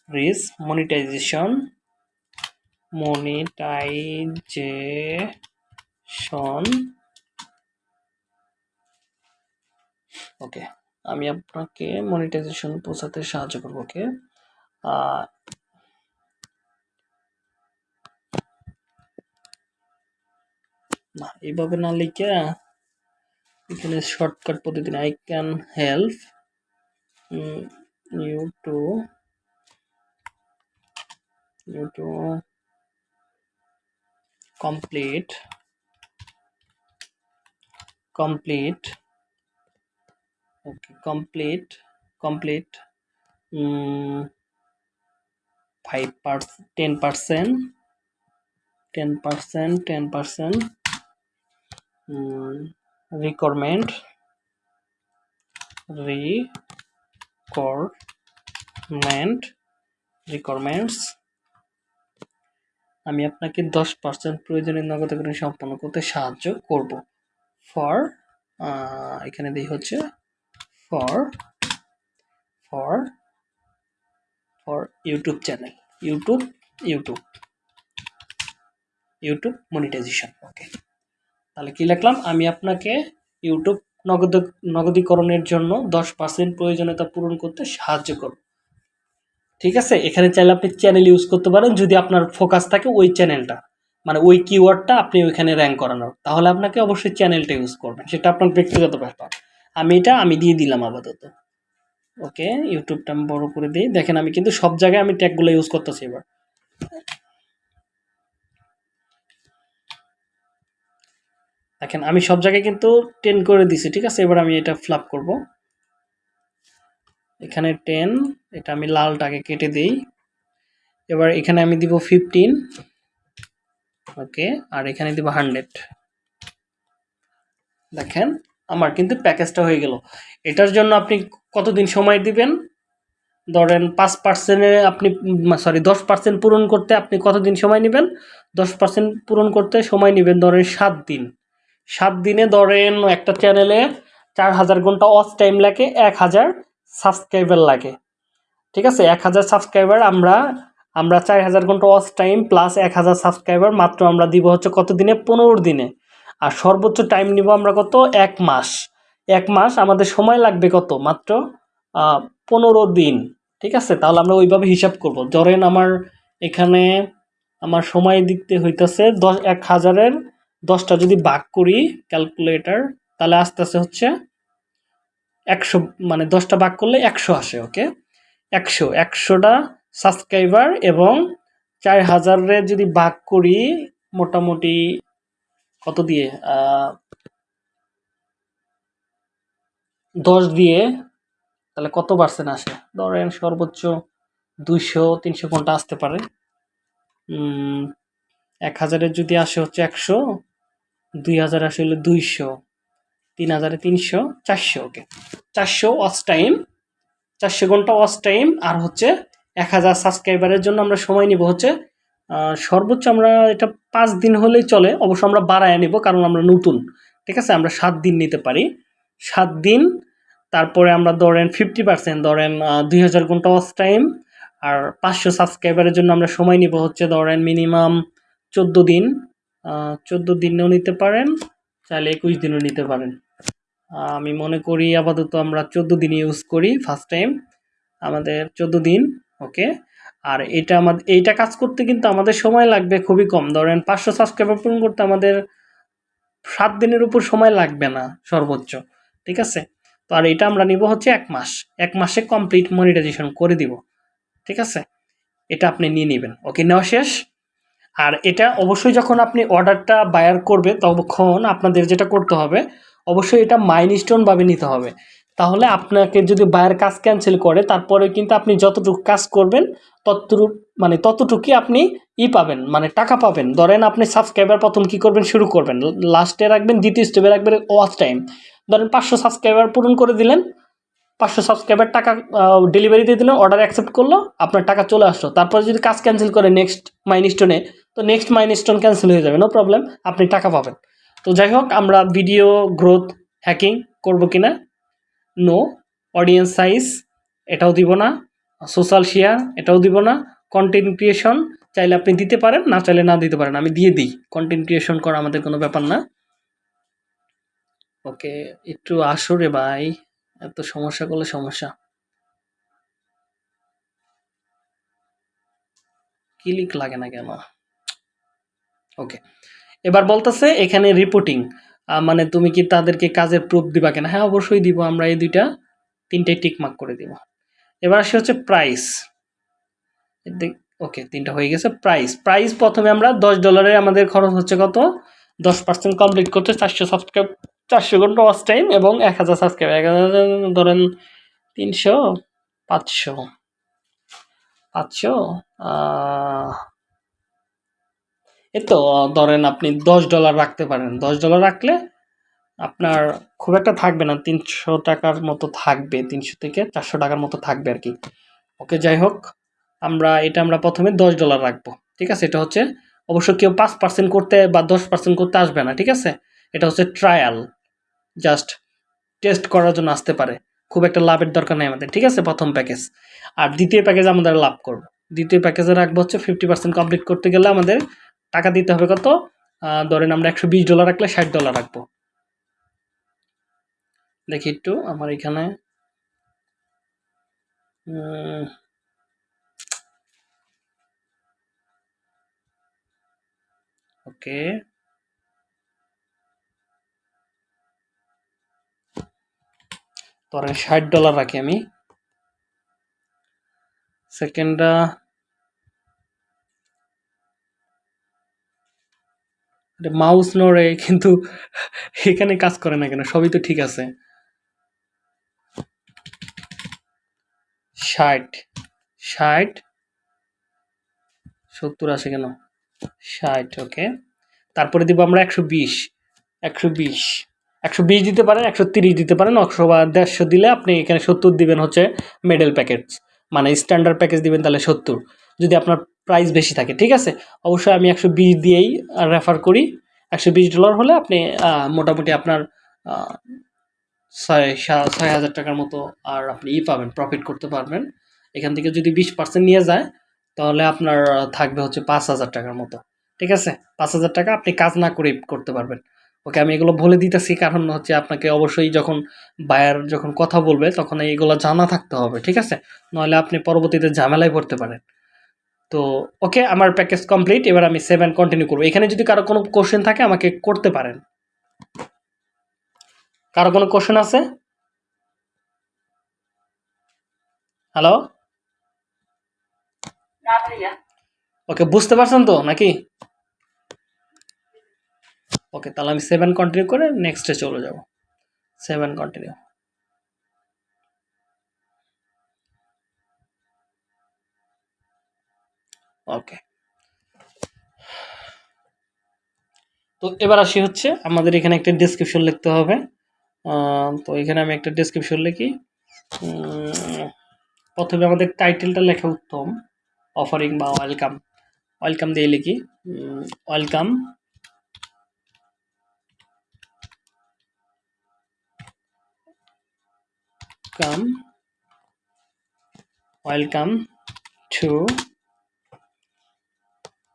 reach monetisation monetisation okay আমি আপনাকে মনিটাইজেশন পৌঁছাতে সাহায্য করব ওকে না, এইভাবে না লিখে এখানে শর্টকাট পদ্ধতি I can help you to you to complete complete okay complete complete um, 5 percent 10 percent 10 percent 10 percent um, requirement requirement requirements আমি আপনাকে দশ পার্সেন্ট প্রয়োজনীয় নগদাকরণ সম্পন্ন করতে সাহায্য করব। ফর এখানে দিই হচ্ছে for for for YouTube channel YouTube YouTube YouTube monetisation okay তাহলে কি লিখলাম? আমি আপনাকে ইউটিউব নগদ, নগদীকরণের জন্য দশ পার্সেন্ট প্রয়োজনীয়তা পূরণ করতে সাহায্য করব। ঠিক আছে? এখানে চাইলে আপনি চ্যানেল ইউজ করতে পারেন, যদি আপনার ফোকাস থাকে ওই চ্যানেলটা মানে ওই কিওয়ার্ডটা আপনি ওইখানে র্যাঙ্ক করানোর। তাহলে আপনাকে অবশ্যই চ্যানেলটা ইউজ করবেন। সেটা আপনার ব্যক্তিগত ব্যাপার। আমি এটা, আমি দিয়ে দিলাম আপাতত। ওকে ইউটিউবটা আমি বড় করে দিই। দেখেন আমি কিন্তু সব জায়গায় আমি ট্যাগগুলো ইউজ করতেছি এবার। দেখেন, আমি সব জায়গায় কিন্তু টেন করে দিছি, ঠিক আছে? এবার আমি এটা ফ্লাপ করব। এখানে টেন এটা আমি লালটাকে কেটে দিই। এবার এখানে আমি দিব ফিফটিন ওকে, আর এখানে দিব হান্ড্রেড দেখেন, আমার কিন্তু প্যাকেজটা হয়ে গেল। এটার জন্য আপনি কতদিন সময় দিবেন? ধরেন পাঁচ পার্সেন্টে আপনি সরি দশ পার্সেন্ট পূরণ করতে আপনি কতদিন সময় নেবেন? দশ পার্সেন্ট পূরণ করতে সময় নেবেন ধরেন সাত দিন। সাত দিনে ধরেন একটা চ্যানেলে চার হাজার ঘণ্টা অফ টাইম লাগে, এক হাজার সাবস্ক্রাইবার লাগে। ঠিক আছে? এক হাজার সাবস্ক্রাইবার আমরা আমরা চার হাজার ঘণ্টা অফ টাইম প্লাস এক হাজার সাবস্ক্রাইবার মাত্র আমরা দিব হচ্ছে কত দিনে? পনেরো দিনে। আর সর্বোচ্চ টাইম নিব আমরা কত? এক মাস। এক মাস আমাদের সময় লাগবে কত? মাত্র পনেরো দিন। ঠিক আছে? তাহলে আমরা ওইভাবে হিসাব করব। ধরেন আমার এখানে, আমার সময় দিতে হইতেছে দশ, এক হাজারের দশটা যদি বাক করি ক্যালকুলেটার তাহলে আস্তে আস্তে হচ্ছে একশো মানে দশটা বাক করলে একশো আসে ওকে একশো, একশোটা সাবস্ক্রাইবার এবং চার হাজারের যদি বাক করি, মোটামুটি কত দিয়ে? দশ দিয়ে, তাহলে কত পার্সেন্ট আসে? ধরেন সর্বোচ্চ দুইশো, তিনশো ঘণ্টা আসতে পারে? এক হাজারের যদি আসে হচ্ছে একশো, দুই হাজার আসলে দুইশো, তিন হাজারে তিনশো, চারশো ওকে চারশো ওয়াচ টাইম চারশো ঘণ্টা ওয়াচ টাইম আর হচ্ছে এক হাজার সাবস্ক্রাইবারের জন্য আমরা সময় নিব হচ্ছে সর্বোচ্চ আমরা এটা পাঁচ দিন হলেই চলে, অবশ্য আমরা বাড়ায় নিব কারণ আমরা নতুন, ঠিক আছে? আমরা সাত দিন নিতে পারি। সাত দিন, তারপরে আমরা ধরেন ফিফটি পার্সেন্ট ধরেন দুই হাজার ঘণ্টা ওয়াচ টাইম আর পাঁচশো সাবস্ক্রাইবারের জন্য আমরা সময় নিব হচ্ছে ধরেন মিনিমাম চোদ্দ দিন চোদ্দ দিনেও নিতে পারেন, চাইলে একুশ দিনও নিতে পারেন। আমি মনে করি আপাতত আমরা চোদ্দ দিন ইউজ করি ফার্স্ট টাইম আমাদের চোদ্দ দিন ওকে আর এটা আমাদের এইটা কাজ করতে কিন্তু আমাদের সময় লাগবে খুবই কম। ধরেন পাঁচশো সাবস্ক্রাইবার পূরণ করতে আমাদের সাত দিনের উপর সময় লাগবে না সর্বোচ্চ, ঠিক আছে? তো আর এটা আমরা নিব হচ্ছে এক মাস। এক মাসে কমপ্লিট মনিটাইজেশন করে দিব, ঠিক আছে? এটা আপনি নিয়ে নেবেন। ওকে নেওয়া শেষ। আর এটা অবশ্যই যখন আপনি অর্ডারটা বায়ার করবে, তখন আপনাদের যেটা করতে হবে, অবশ্যই এটা মাইন স্টোনভাবে নিতে হবে। তাহলে আপনাকে যদি বায়ার কাজ ক্যান্সেল করে, তারপরে কিন্তু আপনি যতটুকু কাজ করবেন, ততটুকু মানে ততটুকুই আপনি ই পাবেন মানে টাকা পাবেন। ধরেন আপনি সাবস্ক্রাইবার প্রথম কি করবেন, শুরু করবেন। লাস্টে রাখবেন, দ্বিতীয় স্টেপে রাখবেন ওয়াচ টাইম ধরেন পাঁচশো সাবস্ক্রাইবার পূরণ করে দিলেন, পাঁচশো সাবস্ক্রাইবার টাকা ডেলিভারি দিয়ে দিলেন অর্ডার অ্যাকসেপ্ট করল, আপনার টাকা চলে আসলো। তারপরে যদি কাজ ক্যান্সেল করে নেক্সট মাইন স্টোনে তো নেক্সট মাইন স্টোন ক্যান্সেল হয়ে যাবে নো প্রবলেম আপনি টাকা পাবেন। তো যাই হোক, আমরা ভিডিও গ্রোথ হ্যাকিং করব কিনা? নো অডিয়েন্স সাইজ এটাও দিব না সোশ্যাল শেয়ার এটাও দিব না কন্টেন্ট ক্রিয়েশন চাইলে আপনি দিতে পারেন, না চাইলে না দিতে পারেন, আমি দিয়ে দিই কন্টেন্ট ক্রিয়েশন করা আমাদের কোনো ব্যাপার না। ওকে একটু আসো রে ভাই, এত সমস্যা করলে সমস্যা। ক্লিক লাগে না কেন? ওকে এবার বলতেছে এখানে রিপোর্টিং মানে তুমি কি তাদেরকে কাজের প্রুফ দিবা কেনা? হ্যাঁ অবশ্যই দিব, আমরা এই দুইটা তিনটাই টিকমার্ক করে দিব। এবার আসে হচ্ছে প্রাইস ওকে তিনটা হয়ে গেছে প্রাইস প্রাইস প্রথমে আমরা দশ ডলারে আমাদের খরচ হচ্ছে কত? দশ পার্সেন্ট কমপ্লিট করতে চারশো সাবস্ক্রাইব চারশো ঘণ্টা ওয়াচ টাইম এবং এক হাজার সাবস্ক্রাইব এক হাজার, ধরেন তিনশো, পাঁচশো পাঁচশো এ তো, ধরেন আপনি দশ ডলার রাখতে পারেন। দশ ডলার রাখলে আপনার খুব একটা থাকবে না, তিনশো টাকার মতো থাকবে, তিনশো থেকে চারশো টাকার মতো থাকবে আর কি। ওকে, যাই হোক, আমরা, এটা আমরা প্রথমে দশ ডলার রাখব, ঠিক আছে? এটা হচ্ছে, অবশ্য কেউ পাঁচ পার্সেন্ট করতে বা দশ পার্সেন্ট করতে আসবে না, ঠিক আছে? এটা হচ্ছে ট্রায়াল জাস্ট টেস্ট করার জন্য আসতে পারে। খুব একটা লাভের দরকার নেই আমাদের, ঠিক আছে? প্রথম প্যাকেজ আর দ্বিতীয় প্যাকেজ আমাদের লাভ করব। দ্বিতীয় প্যাকেজে রাখব হচ্ছে ফিফটি পার্সেন্ট কমপ্লিট করতে গেলে আমাদের টাকা দিতে হবে কত? ধরেন আমরা একশো বিশ ডলার রাখলে ষাট ডলার রাখব। দেখি একটু, আমার এখানে ওকে। ধরেন ষাট ডলার রাখি আমি। সেকেন্ডটা মাউস নড়ে, কিন্তু এখানে কাজ করে না কেন? সবই তো ঠিক আছে। ষাট ষাট, সত্তর আসে কেন? ষাট ওকে তারপরে দিব আমরা একশো বিশ একশো বিশ একশো বিশ দিতে পারেন, একশো তিরিশ দিতে পারেন একশো বা দেড়শো দিলে আপনি এখানে সত্তর দিবেন হচ্ছে মেডেল প্যাকেজ মানে স্ট্যান্ডার্ড প্যাকেজ দিবেন তাহলে সত্তর। যদি আপনার প্রাইস বেশি থাকে, ঠিক আছে? অবশ্যই আমি একশো বিশ দিয়েই রেফার করি। একশো বিশ ডলার হলে আপনি মোটামুটি আপনার ছয় ছয় হাজার টাকার মতো আর আপনি ই পাবেন প্রফিট করতে পারবেন। এখান থেকে যদি বিশ পার্সেন্ট নিয়ে যায়, তাহলে আপনার থাকবে হচ্ছে পাঁচ হাজার টাকার মতো, ঠিক আছে? পাঁচ হাজার টাকা আপনি কাজ না করে করতে পারবেন। ওকে, আমি এগুলো বলে দিতেছি, কারণ হচ্ছে আপনাকে অবশ্যই যখন বায়ার যখন কথা বলবে, তখন এইগুলো জানা থাকতে হবে, ঠিক আছে? নইলে আপনি পরবর্তীতে ঝামেলায় পড়তে পারেন। তো ওকে আমার প্যাকেজ কমপ্লিট এবার আমি সেভেন কন্টিনিউ করব। এখানে যদি কারও কোনো কোশ্চেন থাকে আমাকে করতে পারেন। কারও কোনো কোশ্চেন আছে? হ্যালো ওকে বুঝতে পারছেন তো নাকি? ওকে তাহলে আমি সেভেন কন্টিনিউ করে নেক্সটে চলে যাব। সেভেন কন্টিনিউ ওকে তো এবার আসি হচ্ছে, আমাদের এখানে একটা ডেসক্রিপশন লিখতে হবে। তো এখানে আমি একটা ডেসক্রিপশন লিখি। প্রথমে আমাদের টাইটেলটা লেখা উত্তম অফারিং বা ওয়েলকাম ওয়েলকাম দিয়ে লিখি। Welcome come welcome to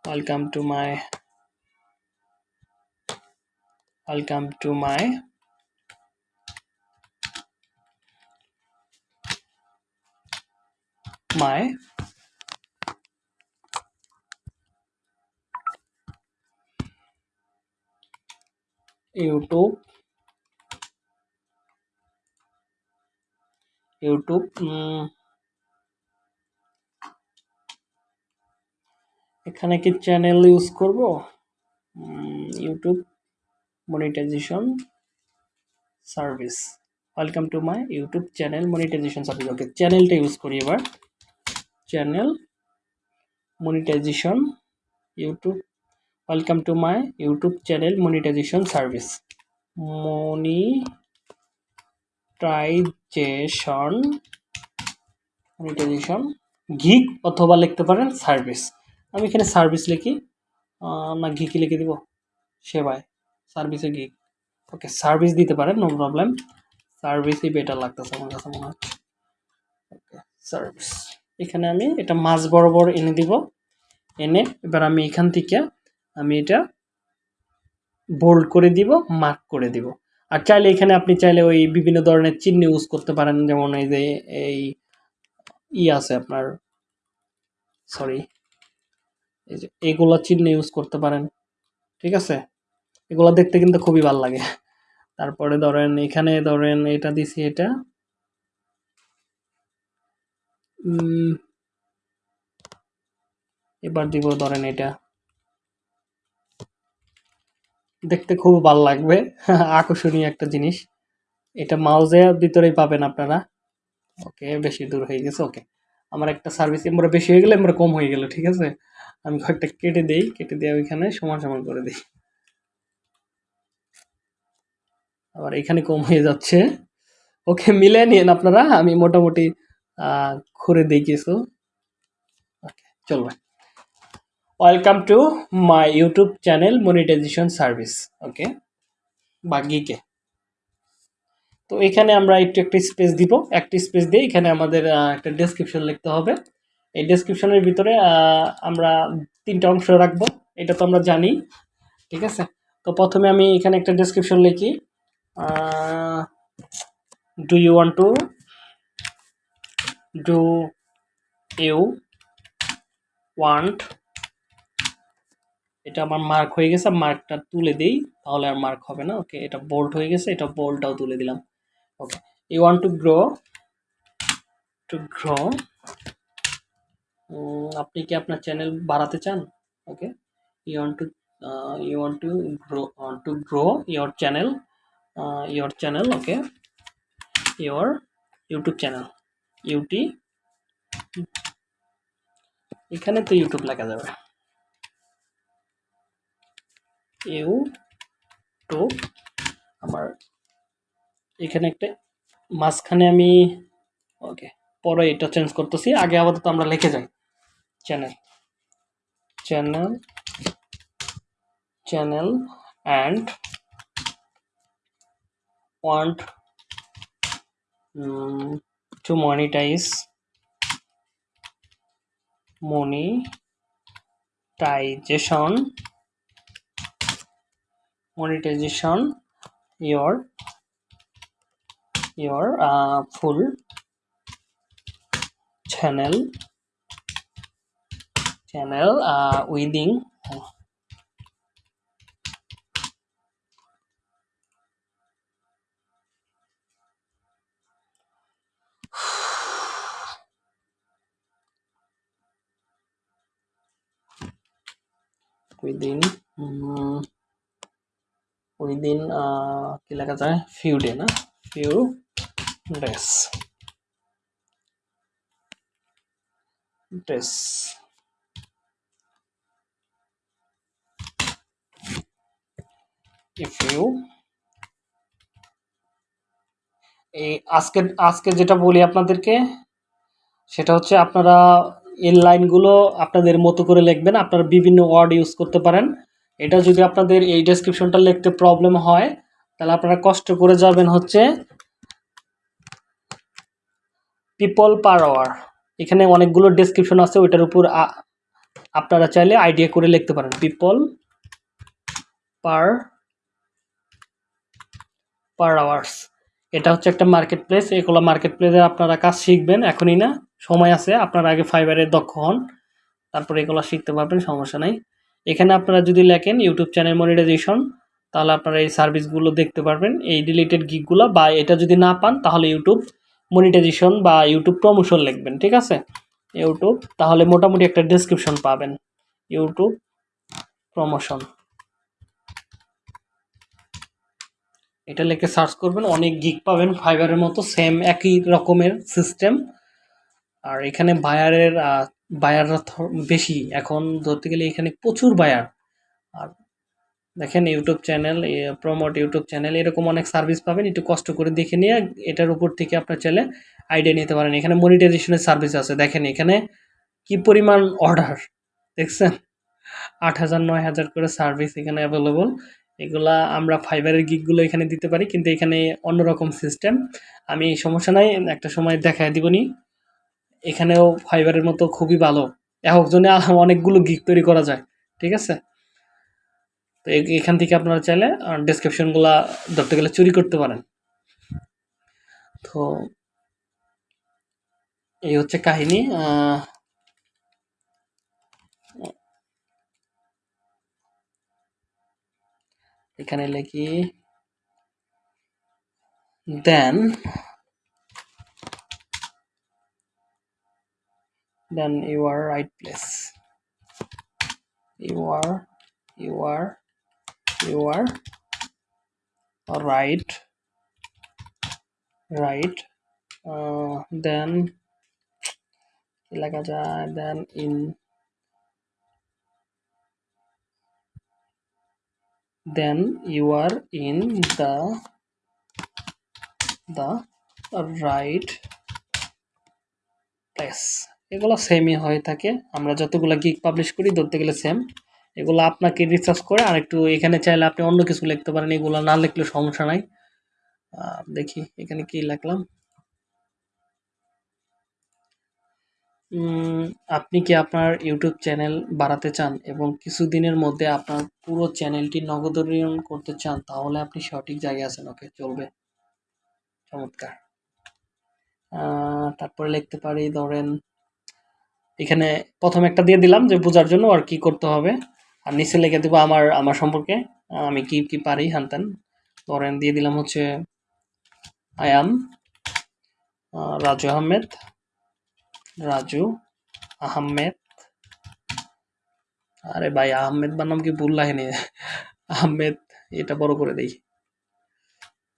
I'll come to my I'll come to my my YouTube YouTube mm, এখানে কি চ্যানেল ইউজ করব? YouTube monetisation service welcome to my YouTube channel monetisation service okay চ্যানেলটা use করি এবার। Channel monetisation YouTube welcome to my YouTube channel monetisation service monetisation monetisation gig অথবা লিখতে পারেন service আমি এখানে সার্ভিস লিখি। না ঘিকি লিখে দিব। সেবায় সার্ভিসে গিক ওকে সার্ভিস দিতে পারেন নো প্রবলেম সার্ভিসই বেটার লাগতেছে আমার কাছে মনে হচ্ছে। ওকে সার্ভিস এখানে আমি এটা মাঝ বরাবর এনে দিব। এনে এবার আমি এখান থেকে আমি এটা বোল্ড করে দিব মার্ক করে দিব। আর চাইলে এখানে আপনি চাইলে ওই বিভিন্ন ধরনের চিহ্ন ইউজ করতে পারেন। যেমন এই যে এই ই আছে আপনার সরি এই যে এগুলো চিহ্ন ইউজ করতে পারেন, ঠিক আছে? এগুলো দেখতে কিন্তু খুবই ভালো লাগে। তারপরে ধরেন এখানে ধরেন এটা দিছি এটা। এবার দিব ধরেন এটা। দেখতে খুব ভালো লাগবে, আকর্ষণীয় একটা জিনিস। এটা মাউজের ভিতরেই পাবেন আপনারা। ওকে বেশি দূর হয়ে গেছে ওকে আমার একটা সার্ভিস এমরা বেশি হয়ে গেলে এমরা কম হয়ে গেল, ঠিক আছে? আমি কয়েকটা কেটে দেই, কেটে দিয়ে ওইখানে সমান সমান করে দিই। আবার এখানে কম হয়ে যাচ্ছে। ওকে মিলে নিন আপনারা, আমি মোটামুটি করে দিই কিছু। ওকে, চলবে। Welcome to my YouTube channel monetisation service okay বা গিকে তো এখানে আমরা একটু, একটা স্পেস দিব। একটা স্পেস দিয়ে এখানে আমাদের একটা ডেসক্রিপশন লিখতে হবে। এই ডেসক্রিপশনের ভিতরে আমরা তিনটা অংশ রাখব, এটা তো আমরা জানি, ঠিক আছে? তো প্রথমে আমি এখানে একটা ডেসক্রিপশন লিখি do you want to do you want এটা আমার মার্ক হয়ে গেছে মার্কটা তুলে দিই, তাহলে আর মার্ক হবে না ওকে এটা বোল্ড হয়ে গেছে, এটা বোল্ডটাও তুলে দিলাম okay you want to grow to grow আপনি কি আপনার চ্যানেল বাড়াতে চান? Okay you want to you want to grow to grow your channel your channel okay your YouTube channel UT এখানে তো ইউটিউব লেখা যাবে। ইউটিউব আমার এখানে একটা, মাঝখানে আমি ওকে পরে এটা চেঞ্জ করতেছি, আগে আপাতত আমরা লিখে যাই। channel. Channel. Channel and want um, to monetize. Monetization. Monetization. Your your uh, full channel. channel uh, within within um, within uh, কি লেখা যায় few day না few days days if you এই আজকে আজকে যেটা বলি আপনাদেরকে, সেটা হচ্ছে আপনারা এর লাইনগুলো আপনাদের মতো করে লিখবেন, আপনারা বিভিন্ন ওয়ার্ড ইউজ করতে পারেন। এটা যদি আপনাদের এই ডেসক্রিপশনটা লিখতে প্রবলেম হয়, তাহলে আপনারা কষ্ট করে যাবেন হচ্ছে পিপল পার আওয়ার এখানে অনেকগুলো ডেসক্রিপশন আছে, ওইটার উপর আপনারা চাইলে আইডিয়া করে লিখতে পারেন। পিপল পার পার আওয়ার্স এটা হচ্ছে একটা মার্কেট প্লেস এগুলো মার্কেট প্লেসে আপনারা কাজ শিখবেন, এখনই না, সময় আছে, আপনারা আগে ফাইবারে দক্ষ হন, তারপরে এগুলো শিখতে পারবেন, সমস্যা নাই। এখানে আপনারা যদি লেখেন ইউটিউব চ্যানেল মনিটাইজেশন তাহলে আপনারা এই সার্ভিসগুলো দেখতে পারবেন, এই রিলেটেড গিকগুলো বা এটা যদি না পান, তাহলে ইউটিউব মনিটাইজেশন বা ইউটিউব প্রমোশন লিখবেন, ঠিক আছে? ইউটিউব তাহলে মোটামুটি একটা ডেসক্রিপশন পাবেন। ইউটিউব প্রমোশন এটা লিখে সার্চ করবেন, অনেক গিক পাবেন ফাইবারের মতো সেম একই রকমের সিস্টেম আর এখানে বায়ারের বায়াররা বেশি। এখন ধরতে গেলে এখানে প্রচুর বায়ার আর দেখেন YouTube channel promote YouTube channel এরকম অনেক সার্ভিস পাবেন। একটু কষ্ট করে দেখে নিয়ে এটার উপর থেকে আপনার চাইলে আইডিয়া নিতে পারেন। এখানে মনিটাইজেশনের সার্ভিস আছে। দেখেন এখানে কি পরিমাণ অর্ডার দেখছেন? আট হাজার, নয় হাজার করে সার্ভিস এখানে অ্যাভেলেবল এগুলা আমরা ফাইবারের গিকগুলো এখানে দিতে পারি, কিন্তু এখানে অন্যরকম সিস্টেম আমি সমস্যা নাই, একটা সময় দেখায় দিবনি। এখানেও ফাইবারের মতো খুবই ভালো। একজনে অনেকগুলো গিক তৈরি করা যায়, ঠিক আছে? তো এখান থেকে আপনারা চাইলে ডেসক্রিপশনগুলা ধরতে গেলে চুরি করতে পারেন। তো এই হচ্ছে কাহিনী এখানে লিখি দেন then you are right place you are you are you are right right uh, then কি লেখা যায় then in then you are in the the right place এগুলো সেমই হয়ে থাকে। আমরা যতগুলো গিগ পাবলিশ করি, ধরতে গেলে সেম এগুলো আপনাকে রিসার্চ করে আর একটু এখানে চাইলে আপনি অন্য কিছু লিখতে পারেন। এগুলো না লিখলে সমস্যা নাই। দেখি, এখানে কি লিখলাম? আপনি কি আপনার ইউটিউব চ্যানেল বাড়াতে চান এবং কিছুদিনের মধ্যে আপনার পুরো চ্যানেলটি নগদরীয়ন করতে চান, তাহলে আপনি সঠিক জায়গায় আছেন। ওকে চলবে। চমৎকার। তারপরে লিখতে পারি, ধরেন, এখানে প্রথম একটা দিয়ে দিলাম যে বোঝার জন্য আর কি করতে হবে। আর নিচে লিখে দেবো আমার আমার সম্পর্কে। আমি কি কি পারি হানতেন ধরেন, দিয়ে দিলাম হচ্ছে আই আম রাজু আহমেদ। রাজু, আহমেদ। আরে ভাই, আহমেদ বানাম কি ভুল লাইনে? আহমেদ, এটা বড় করে দেই।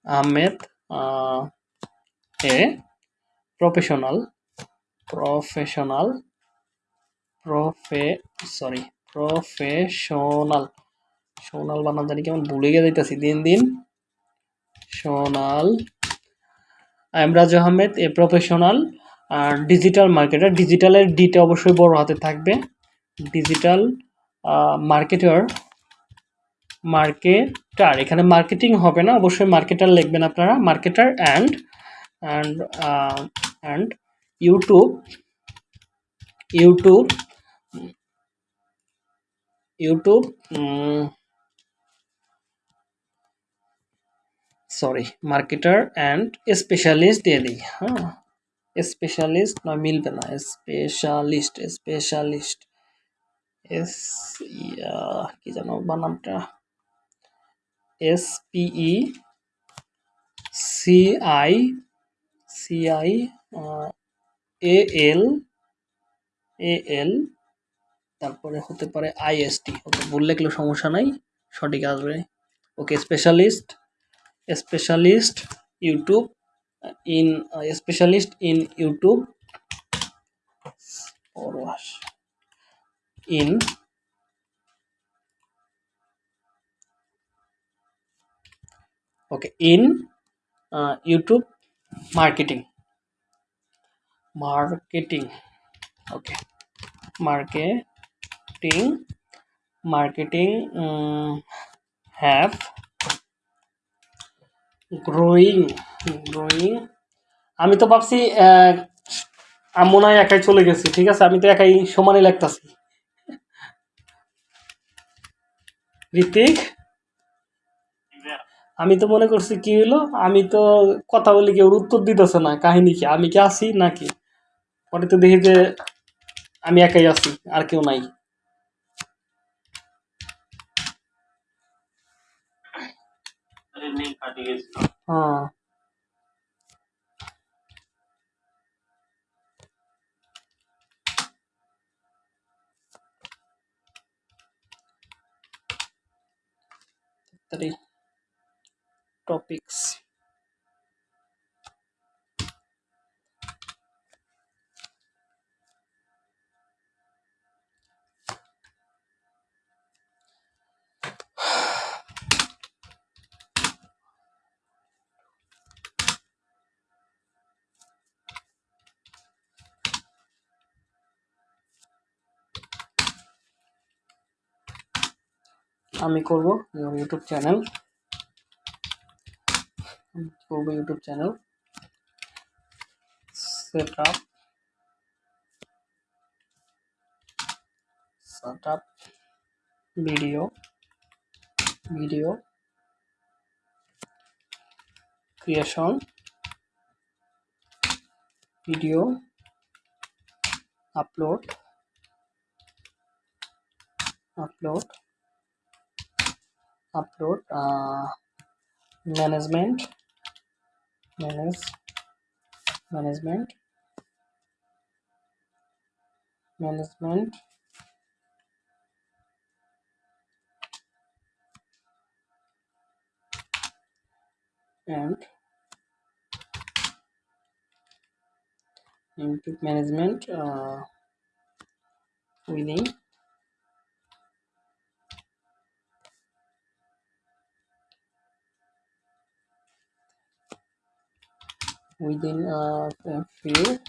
আহমেদ এ প্রফেশনাল প্রফেশনাল প্রফে সরি প্রফেশনাল সোনাল বানাম জানি কেমন ভুলে গিয়ে যাইতেছি দিন দিন। Sonal, I am Raju Ahmed, a professional R digital marketer ডিজিটালের ডিটা অবশ্যই বড় হাতে থাকবে। ডিজিটাল মার্কেটার মার্কেটার এখানে মার্কেটিং হবে না, অবশ্যই মার্কেটার লিখবেন আপনারা marketer and and and YouTube YouTube YouTube sorry marketer and specialist দিয়ে দিই হ্যাঁ। স্পেশালিস্ট নয় মিলবে না স্পেশালিস্ট স্পেশালিস্ট এস কি জানো বানামটা S P E C I C I A L A L তারপরে হতে পারে আইএসটি ওকে ভুল লিখলেও সমস্যা নাই, সঠিক আসবে। Okay specialist specialist YouTube in uh, a specialist in youtube. Or wash in. Okay in uh, youtube marketing. Marketing. Okay. Marketing. Marketing um, have growing growing আমি তো ভাবছি আম্মু নয় একাই চলে গেছি, ঠিক আছে? আমি তো একাই সমানই লাগতাছি। ঋতিক আমি তো মনে করছি, কি হলো আমি তো কথা বলি কেউ উত্তর দিতেছে না, কাহিনী কি? আমি কি আছি নাকি? পরে তো দেখি যে আমি একাই আছি, আর কেউ নাই। হ্যাঁ three topics আমি করব ইউটিউব চ্যানেল করব YouTube channel set up set up video video creation video upload upload upload uh, management manage management management. And input management uh, within within uh, a few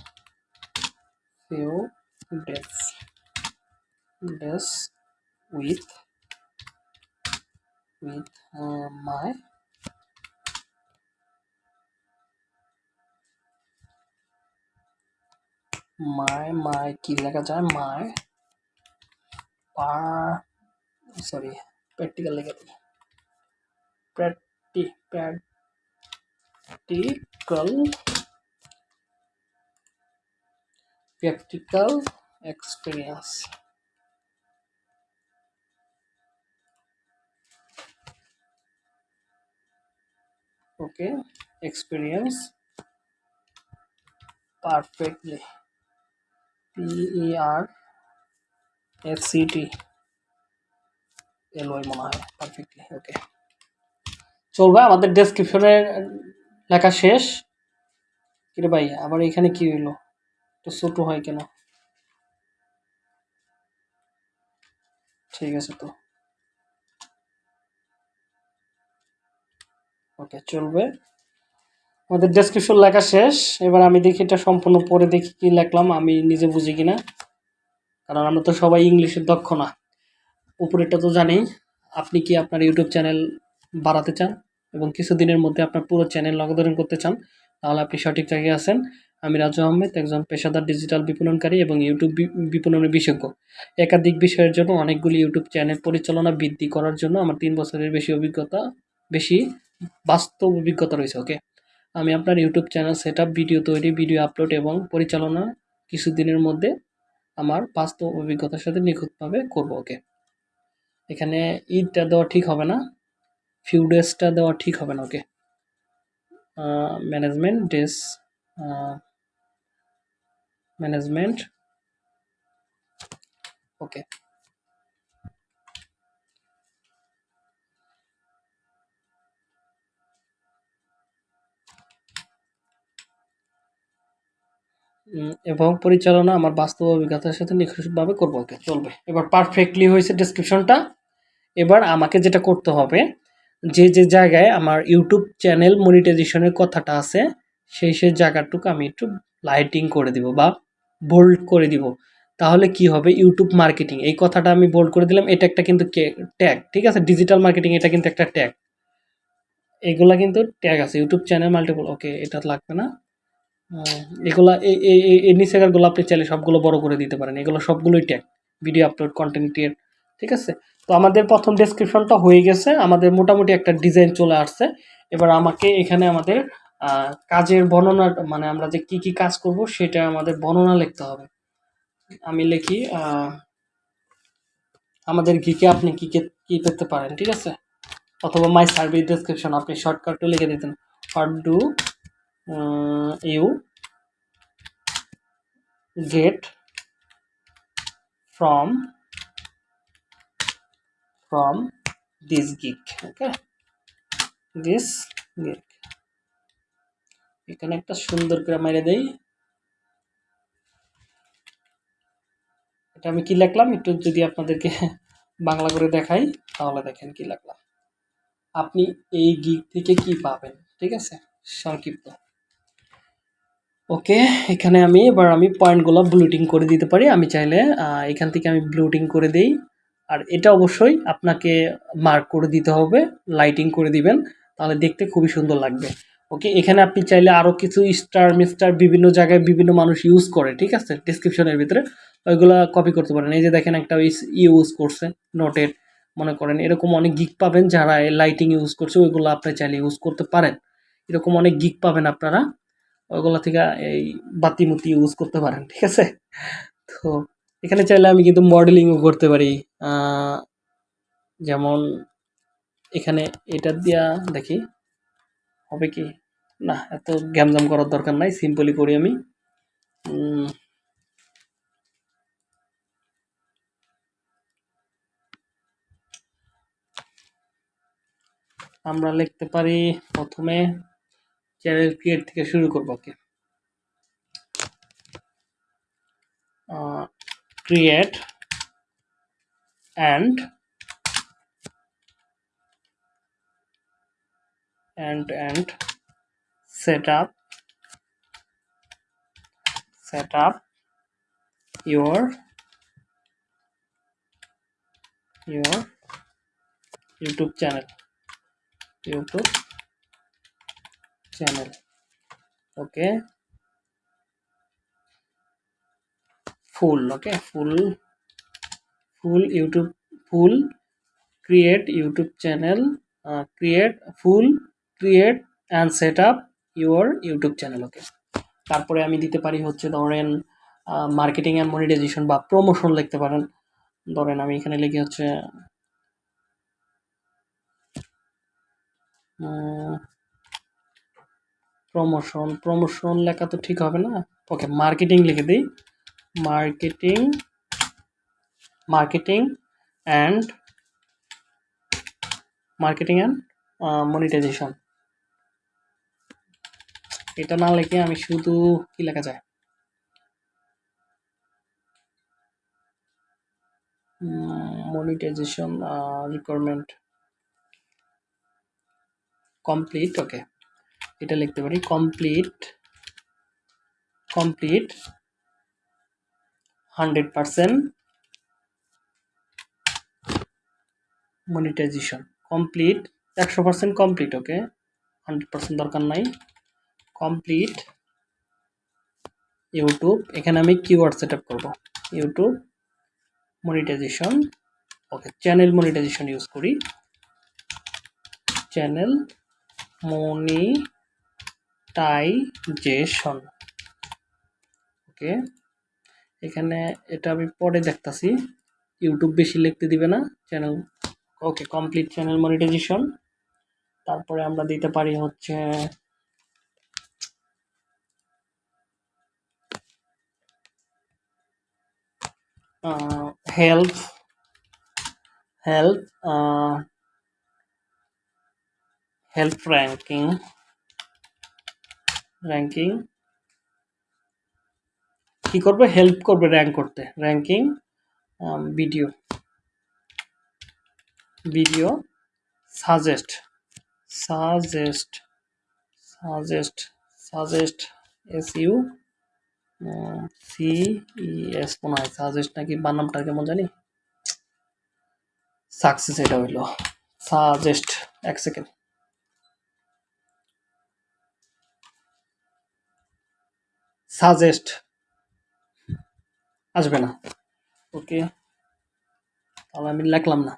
few days days with with uh, my my my কি লেখা যায় my par sorry practical লেখা দিই practi practical practical experience okay experience perfectly P E R S C T L Y মনে হয় perfectly ওকে চলবে আমাদের ডেসক্রিপশনে লেখা শেষ? কিরে ভাই, আবার এখানে কি হইল? তো ছোট হয় কেন? ঠিক আছে তো। ওকে চলবে। আমাদের ডেসক্রিপশন লেখা শেষ। এবার আমি দেখি এটা সম্পূর্ণ পরে দেখি কি লেখলাম, আমি নিজে বুঝি কিনা। কারণ আমরা তো সবাই ইংলিশের দক্ষ না। উপরেটা তো জানি। আপনি কি আপনার ইউটিউব চ্যানেল বাড়াতে চান? এবং কিছুদিনের মধ্যে আপনার পুরো চ্যানেল নগদরণ করতে চান, তাহলে আপনি সঠিক জায়গায় আছেন। আমি রাজু আহমেদ, একজন পেশাদার ডিজিটাল বিপণনকারী এবং ইউটিউব বিপণনের বিশেষজ্ঞ। একাধিক বিষয়ের জন্য অনেকগুলি ইউটিউব চ্যানেল পরিচালনা বৃদ্ধি করার জন্য আমার তিন বছরের বেশি অভিজ্ঞতা, বেশি বাস্তব অভিজ্ঞতা রয়েছে ওকে আমি আপনার ইউটিউব চ্যানেল সেট ভিডিও তৈরি ভিডিও আপলোড এবং পরিচালনা কিছুদিনের মধ্যে আমার বাস্তব অভিজ্ঞতার সাথে নিখুঁতভাবে করব ওকে এখানে ঈদটা দেওয়া ঠিক হবে না। ফিউ ডেজটা দেওয়া ঠিক হবে না ওকে ম্যানেজমেন্ট ডেস ম্যানেজমেন্ট ওকে এবং পরিচালনা আমার বাস্তব অভিজ্ঞতার সাথে নিখুঁতভাবে করব ওকে চলবে। এবার পারফেক্টলি হয়েছে ডিসক্রিপশনটা এবার আমাকে যেটা করতে হবে যে যে জায়গায় আমার ইউটিউব চ্যানেল মনিটাইজেশনের কথাটা আছে, সেই সেই জায়গাটুকু আমি একটু লাইটিং করে দিব বা বোল্ড করে দিব। তাহলে কি হবে? ইউটিউব মার্কেটিং এই কথাটা আমি বোল্ড করে দিলাম। এটা একটা কিন্তু ট্যাগ ঠিক আছে? ডিজিটাল মার্কেটিং এটা কিন্তু একটা ট্যাগ এগুলা কিন্তু ট্যাগ আছে। ইউটিউব চ্যানেল মাল্টিপল ওকে এটা লাগবে না। এগুলা এই নিচেকারগুলো আপনি চাইলে সবগুলো বড় করে দিতে পারেন। এগুলো সবগুলোই ট্যাগ ভিডিও আপলোড কন্টেন্ট ঠিক আছে? তো আমাদের প্রথম ডেসক্রিপশনটা হয়ে গেছে। আমাদের মোটামুটি একটা ডিজাইন চলে আসছে। এবার আমাকে এখানে আমাদের কাজের বর্ণনা মানে আমরা যে কি কি কাজ করব সেটা আমাদের বর্ণনা লিখতে হবে। আমি লিখি আমাদের ঘিকে আপনি কি কি পেতে পারেন, ঠিক আছে? অথবা মাই সার্ভিস ডেসক্রিপশন আপনি শর্টকাটও লিখে দিতেন। What do you get from from this gig okay? This gig এখানে একটা সুন্দর করে মেরে দেই। এটা আমি কি লিখলাম? একটু যদি আপনাদেরকে বাংলা করে দেখাই, তাহলে দেখেন কি লিখলাম। আপনি এই গিগ থেকে কি পাবেন? ঠিক আছে? সংক্ষিপ্ত। ওকে, এখানে আমি, এবার আমি পয়েন্টগুলো ব্লুটিং করে দিতে পারি। আমি চাইলে এখান থেকে আমি ব্লুটিং করে দেই। আর এটা অবশ্যই আপনাকে মার্ক করে দিতে হবে লাইটিং করে দিবেন, তাহলে দেখতে খুবই সুন্দর লাগবে। ওকে এখানে আপনি চাইলে আরও কিছু স্টার মিস্টার বিভিন্ন জায়গায় বিভিন্ন মানুষ ইউজ করে, ঠিক আছে? ডিসক্রিপশনের ভিতরে। ওইগুলো কপি করতে পারেন। এই যে দেখেন একটা ইউজ করছে নোটের মনে করেন। এরকম অনেক গিক পাবেন যারা লাইটিং ইউজ করছে, ওইগুলো আপনি চাইলে ইউজ করতে পারেন। এরকম অনেক গিক পাবেন আপনারা, ওইগুলো থেকে এই বাতিমতি ইউজ করতে পারেন, ঠিক আছে? তো এখানে চাইলে আমি কিন্তু মডেলিংও করতে পারি। যেমন এখানে এটা দিয়া দেখি, হবে কি? না, এত গ্যামজাম করার দরকার নাই সিম্পলি করি আমি। আমরা লিখতে পারি প্রথমে চ্যানেল ক্রিয়েট থেকে শুরু করব ওকে create and and and set up set up your your youtube channel. Youtube channel. Okay full okay full full youtube full create youtube channel uh, create full create and set up your youtube channel okay তারপরে আমি দিতে পারি হচ্ছে ধরেন marketing and monetization বা promotion লিখতে পারেন ধরেন আমি এখানে লিখি হচ্ছে প্রমোশন প্রমোশন লেখা তো ঠিক হবে না ওকে মার্কেটিং লিখে দিই marketing marketing and marketing and monetisation এটা না লিখে আমি শুধু কি লেখা যায়? মনিটাইজেশন রিকোয়ারমেন্ট কমপ্লিট ওকে এটা লিখতে পারি complete complete hundred percent monetisation complete, একশো percent complete, okay? Hundred percent দরকার নাই। কমপ্লিট ইউটিউব, এখানে আমি কিওয়ার্ড সেট আপ করব। YouTube monetisation, okay, channel monetisation use করি। Channel monetisation, okay? এখানে এটা আমি পরে দেখতাছি। ইউটিউব বেশি লিখতে দিবে না। Channel okay complete channel monetisation তারপরে আমরা দিতে পারি হচ্ছে health help health ranking ranking কি করবে? হেল্প করবে র্যাঙ্ক করতে। Ranking video video suggest suggest suggest suggest S U C S মনে হয়। সাজেস্ট নাকি বানামটা কেমন জানি? সাকসেস এটা হইল। সাজেস্ট এক সেকেন্ড সাজেস্ট আসবে না। ওকে তাহলে আমি লিখলাম না।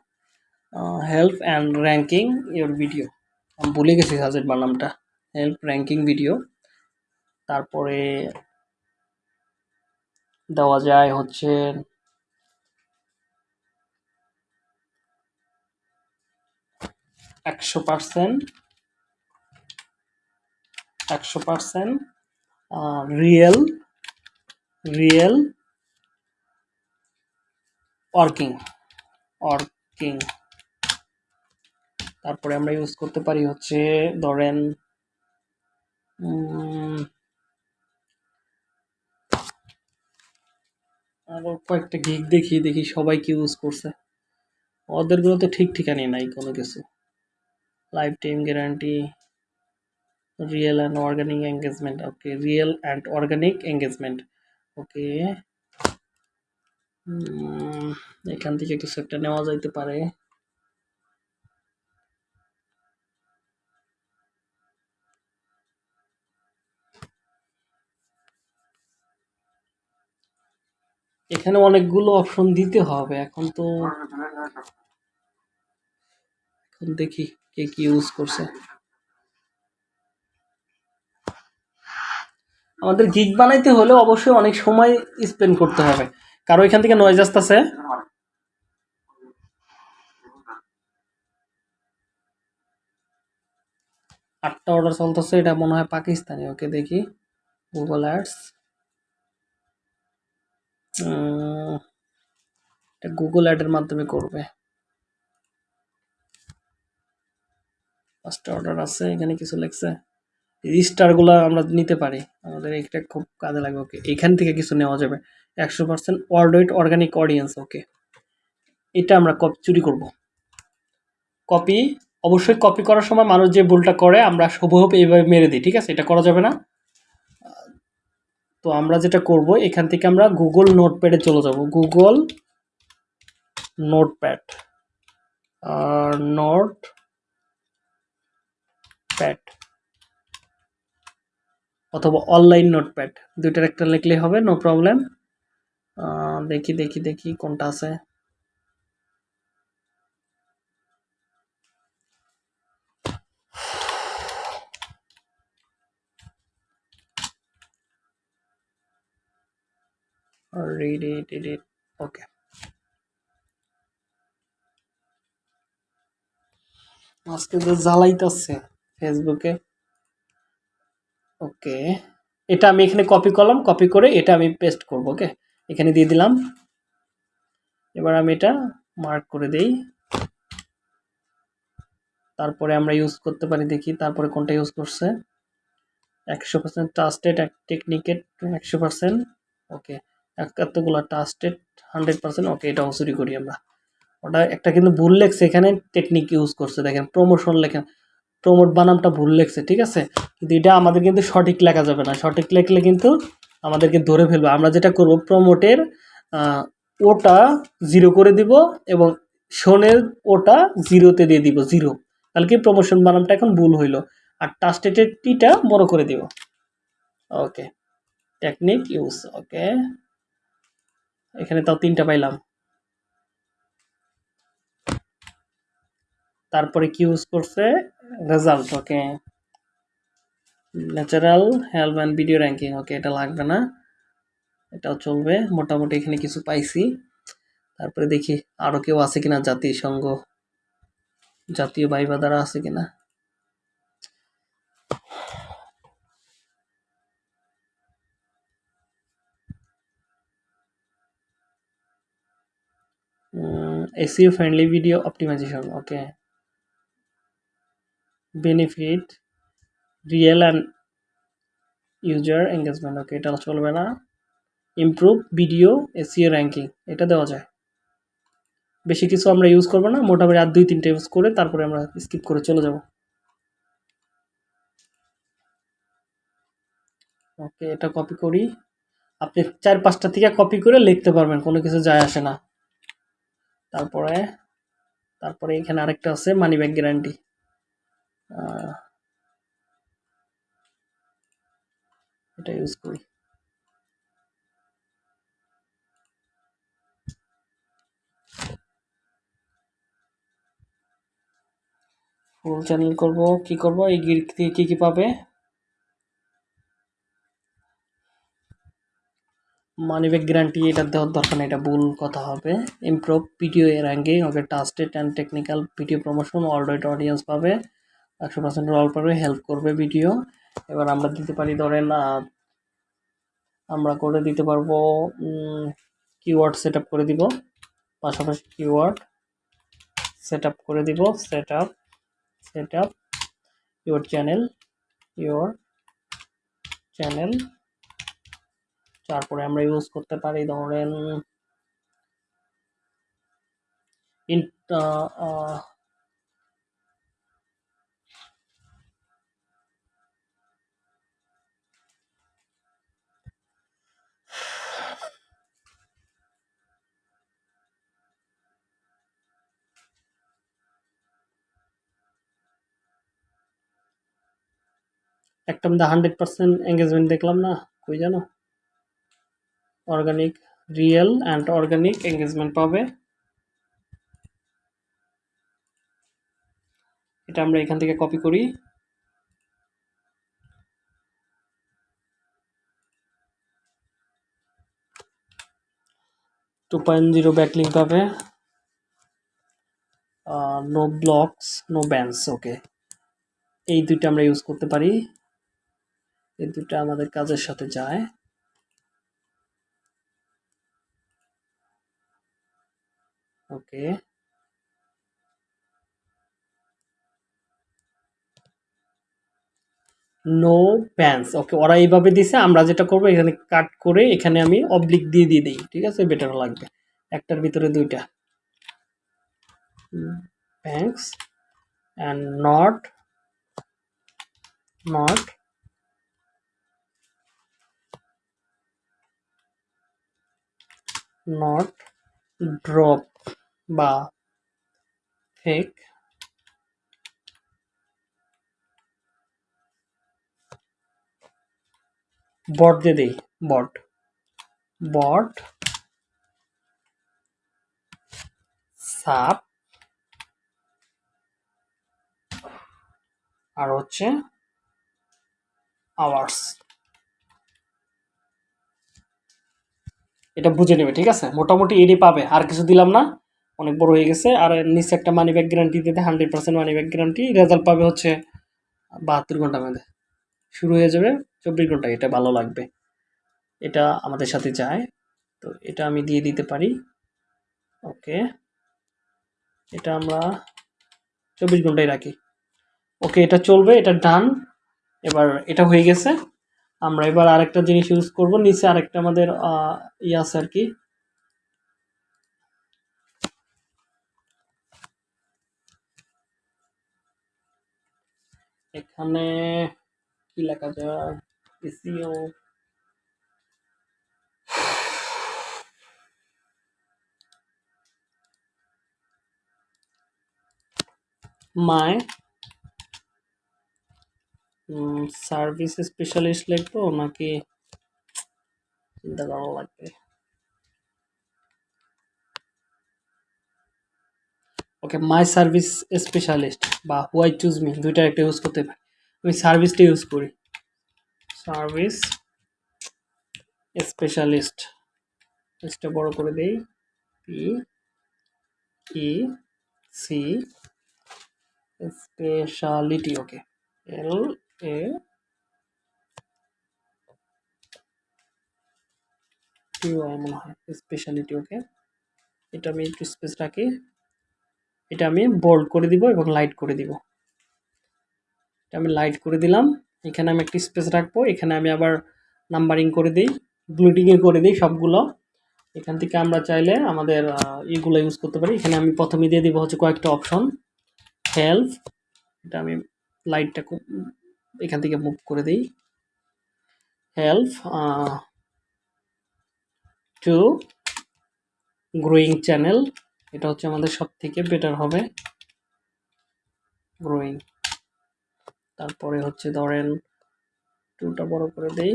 Help and ranking your video আমি ভুলে গেছি সাজেস্ট বানামটা হেল্প র্যাঙ্কিং ভিডিও তারপরে দেওয়া যায় হচ্ছে একশো পার্সেন্ট একশো percent real real working working তারপরে আমরা ইউজ করতে পারি হচ্ছে ধরেন আরও কয়েকটা গিগ দেখি দেখি সবাই কি ইউজ করছে। ওদেরগুলো তো ঠিক ঠিকানি নাই কোনো কিছু। Lifetime guarantee real and organic engagement okay real and organic engagement okay এখান থেকে কিছু একটা নেওয়া যাইতে পারে। এখানে অনেকগুলো অপশন দিতে হবে, এখন তো এখন দেখি কে কি ইউজ করছে। আমাদের গিগ বানাইতে হলে অবশ্যই অনেক সময় স্পেন্ড করতে হবে। কারও এখান থেকে নয়েজ আসতেছে? আটটা অর্ডার চলতেছে, এটা মনে হয় পাকিস্তানি। ওকে, দেখি। গুগল অ্যাডস এটা গুগল অ্যাডের মাধ্যমে করবে। পাঁচটা অর্ডার আছে, এখানে কিছু লেখছে। স্টারগুলো আমরা নিতে পারি। আমাদের এটা খুব কাজে লাগবে। ওকে, এখান থেকে কিছু নেওয়া যাবে। একশো percent world organic audience okay এটা আমরা কপি চুরি করব। কপি অবশ্যই কপি করার সময় মানুষ যে ভুলটা করে, আমরা শুভভাবে এইভাবে মেরে দিই, ঠিক আছে? এটা করা যাবে না। তো আমরা যেটা করব, এখান থেকে আমরা গুগল নোটপ্যাডে চলে যাব। গুগল নোটপ্যাড নোট প্যাড অথবা অনলাইন নোটপ্যাড দুইটার একটা লিখলে হবে নো প্রবলেম দেখি দেখি দেখি কোনটা আছে। Read it, read. আজকে যে জ্বালাইতেছে ফেসবুকে ওকে এটা আমি এখানে কপি করলাম কপি করে এটা আমি পেস্ট করব ওকে এখানে দিয়ে দিলাম। এবার আমি এটা মার্ক করে দেই। তারপরে আমরা ইউজ করতে পারি, দেখি তারপরে কোনটা ইউজ করছে। একশো পার্সেন্ট ট্রাস্টেড টেকনিকেট একশো পার্সেন্ট ওকে এতগুলো ট্রাস্টেড হান্ড্রেড পার্সেন্ট ওকে এটাও চুরি করি আমরা। ওটা একটা কিন্তু ভুল লেখছে, এখানে টেকনিক ইউজ করছে। দেখেন প্রমোশন লেখেন প্রমোট বানামটা ভুল লেখছে, ঠিক আছে? কিন্তু এটা আমাদের কিন্তু সঠিক লেখা যাবে না। সঠিক লেখলে কিন্তু আমাদেরকে ধরে ফেলবে। আমরা যেটা করব প্রমোটের ওটা জিরো করে দিব এবং শোনের ওটা জিরোতে দিয়ে দিব জিরো তাহলে কি প্রমোশন বানামটা এখন ভুল হইল। আর টাস্টেটের টিটা বড় করে দিব। ওকে টেকনিক ইউজ ওকে এখানে তাও তিনটা পাইলাম। তারপরে কি ইউজ করছে? Result okay natural help and video ranking okay এটা লাগবে না। এটাও চলবে, মোটামুটি এখানে কিছু পাইছি। তারপরে দেখি আরও কেউ আছে কিনা জাতিসংঘ জাতীয় ভাইবা দ্বারা আছে কিনা। SEO friendly video optimization, okay benefit real and user engagement okay এটা চলবে না। ইমপ্রুভ ভিডিও এসিও র্যাঙ্কিং এটা দেওয়া যায়। বেশি কিছু আমরা ইউজ করব না, মোটামুটি আর দুই, তিনটে ইউজ করে তারপরে আমরা স্কিপ করে চলে যাব। ওকে, এটা কপি করি। আপনি চার, পাঁচটা থেকে কপি করে লিখতে পারবেন, কোনো কিছু যায় আসে না। তারপরে তারপরে এখানে আরেকটা আছে মানি ব্যাগ গ্যারান্টি এটা ইউজ করি। ফুল চ্যানেল করব, কি করব? এই গির থেকে কি কি পাবে? মানি ব্যাক গ্যারান্টি এটা দেওয়ার দরকার এটা ভুল কথা হবে। Improve video ranking okay trusted and technical video promotion already audience পাবে। একশো পার্সেন্ট রল পাবে হেল্প করবে ভিডিও এবার আমরা দিতে পারি, ধরেন আমরা করে দিতে পারব কিওয়ার্ড সেট করে দিব। পাশাপাশি কিওয়ার্ড সেট করে দিব set up set up your channel your channel তারপরে আমরা ইউজ করতে পারি, ধরেন একটা মধ্যে হান্ড্রেড পার্সেন্ট এঙ্গেজমেন্ট দেখলাম না, কই জানো? Organic real and organic engagement পাবে। এটা আমরা এখান থেকে কপি করি। টু পয়েন্ট জিরো ব্যাকলিং পাবে। No blocks no bans okay এই দুইটা আমরা ইউজ করতে পারি। এই দুটা আমাদের কাজের সাথে যায়। ওকে। নো প্যান্স ওকে, ওরা এইভাবে দিছে, আমরা যেটা করব, এখানে কাট করে এখানে আমি অবলিক দিয়ে দিয়ে দিই, ঠিক আছে? বেটার লাগবে। একটার ভিতরে দুইটা। Bans and not not not drop বা ফেক বট দিয়ে দিই বট বট সাপ আর হচ্ছে আওয়ার্স এটা বুঝে নেবে, ঠিক আছে? মোটামুটি এডি পাবে, আর কিছু দিলাম না। অনেক বড় হয়ে গেছে, আর নিচে একটা মানি ব্যাগ গ্যারান্টি দিতে hundred percent money back guarantee result পাবে হচ্ছে বাহাত্তর ঘণ্টা মধ্যে। শুরু হয়ে যাবে চব্বিশ ঘণ্টা এটা ভালো লাগবে। এটা আমাদের সাথে যায়, তো এটা আমি দিয়ে দিতে পারি। ওকে, এটা আমরা চব্বিশ ঘন্টায় রাখি। ওকে, এটা চলবে, এটা ডান এবার এটা হয়ে গেছে। আমরা এবার আরেকটা জিনিস ইউজ করব, নিচে আরেকটা আমাদের ই আছে আর কি। এখানে কি লেখা যায়? মাই সার্ভিস স্পেশালিস্ট লিখব নাকি চিন্তা করা লাগবে? ওকে মাই সার্ভিস স্পেশালিস্ট বা হোয়াই চুজ মি দুইটা একটা ইউজ করতে পারি। আমি সার্ভিসটা ইউজ করি। সার্ভিস স্পেশালিস্ট এটা বড় করে দেই। P E C speciality okay L A T মনে হয় স্পেশালিটি ওকে এটা আমি একটু স্পেস রাখি। এটা আমি বোল্ড করে দিব এবং লাইট করে দিব। এটা আমি লাইট করে দিলাম। এখানে আমি একটি স্পেস রাখব। এখানে আমি আবার নাম্বারিং করে দিই। ব্লুটিংয়ে করে দিই সবগুলো। এখান থেকে আমরা চাইলে আমাদের ইগুলো ইউজ করতে পারি। এখানে আমি প্রথমে দিয়ে দিব হচ্ছে কয়েকটা অপশন হেল্প এটা আমি লাইটটা খুব এখান থেকে মুভ করে দিই। হেল্প টু গ্রোয়িং চ্যানেল এটা হচ্ছে আমাদের সব থেকে বেটার হবে। গ্রোয়িং তারপরে হচ্ছে ধরেন টুটা বড় করে দেই।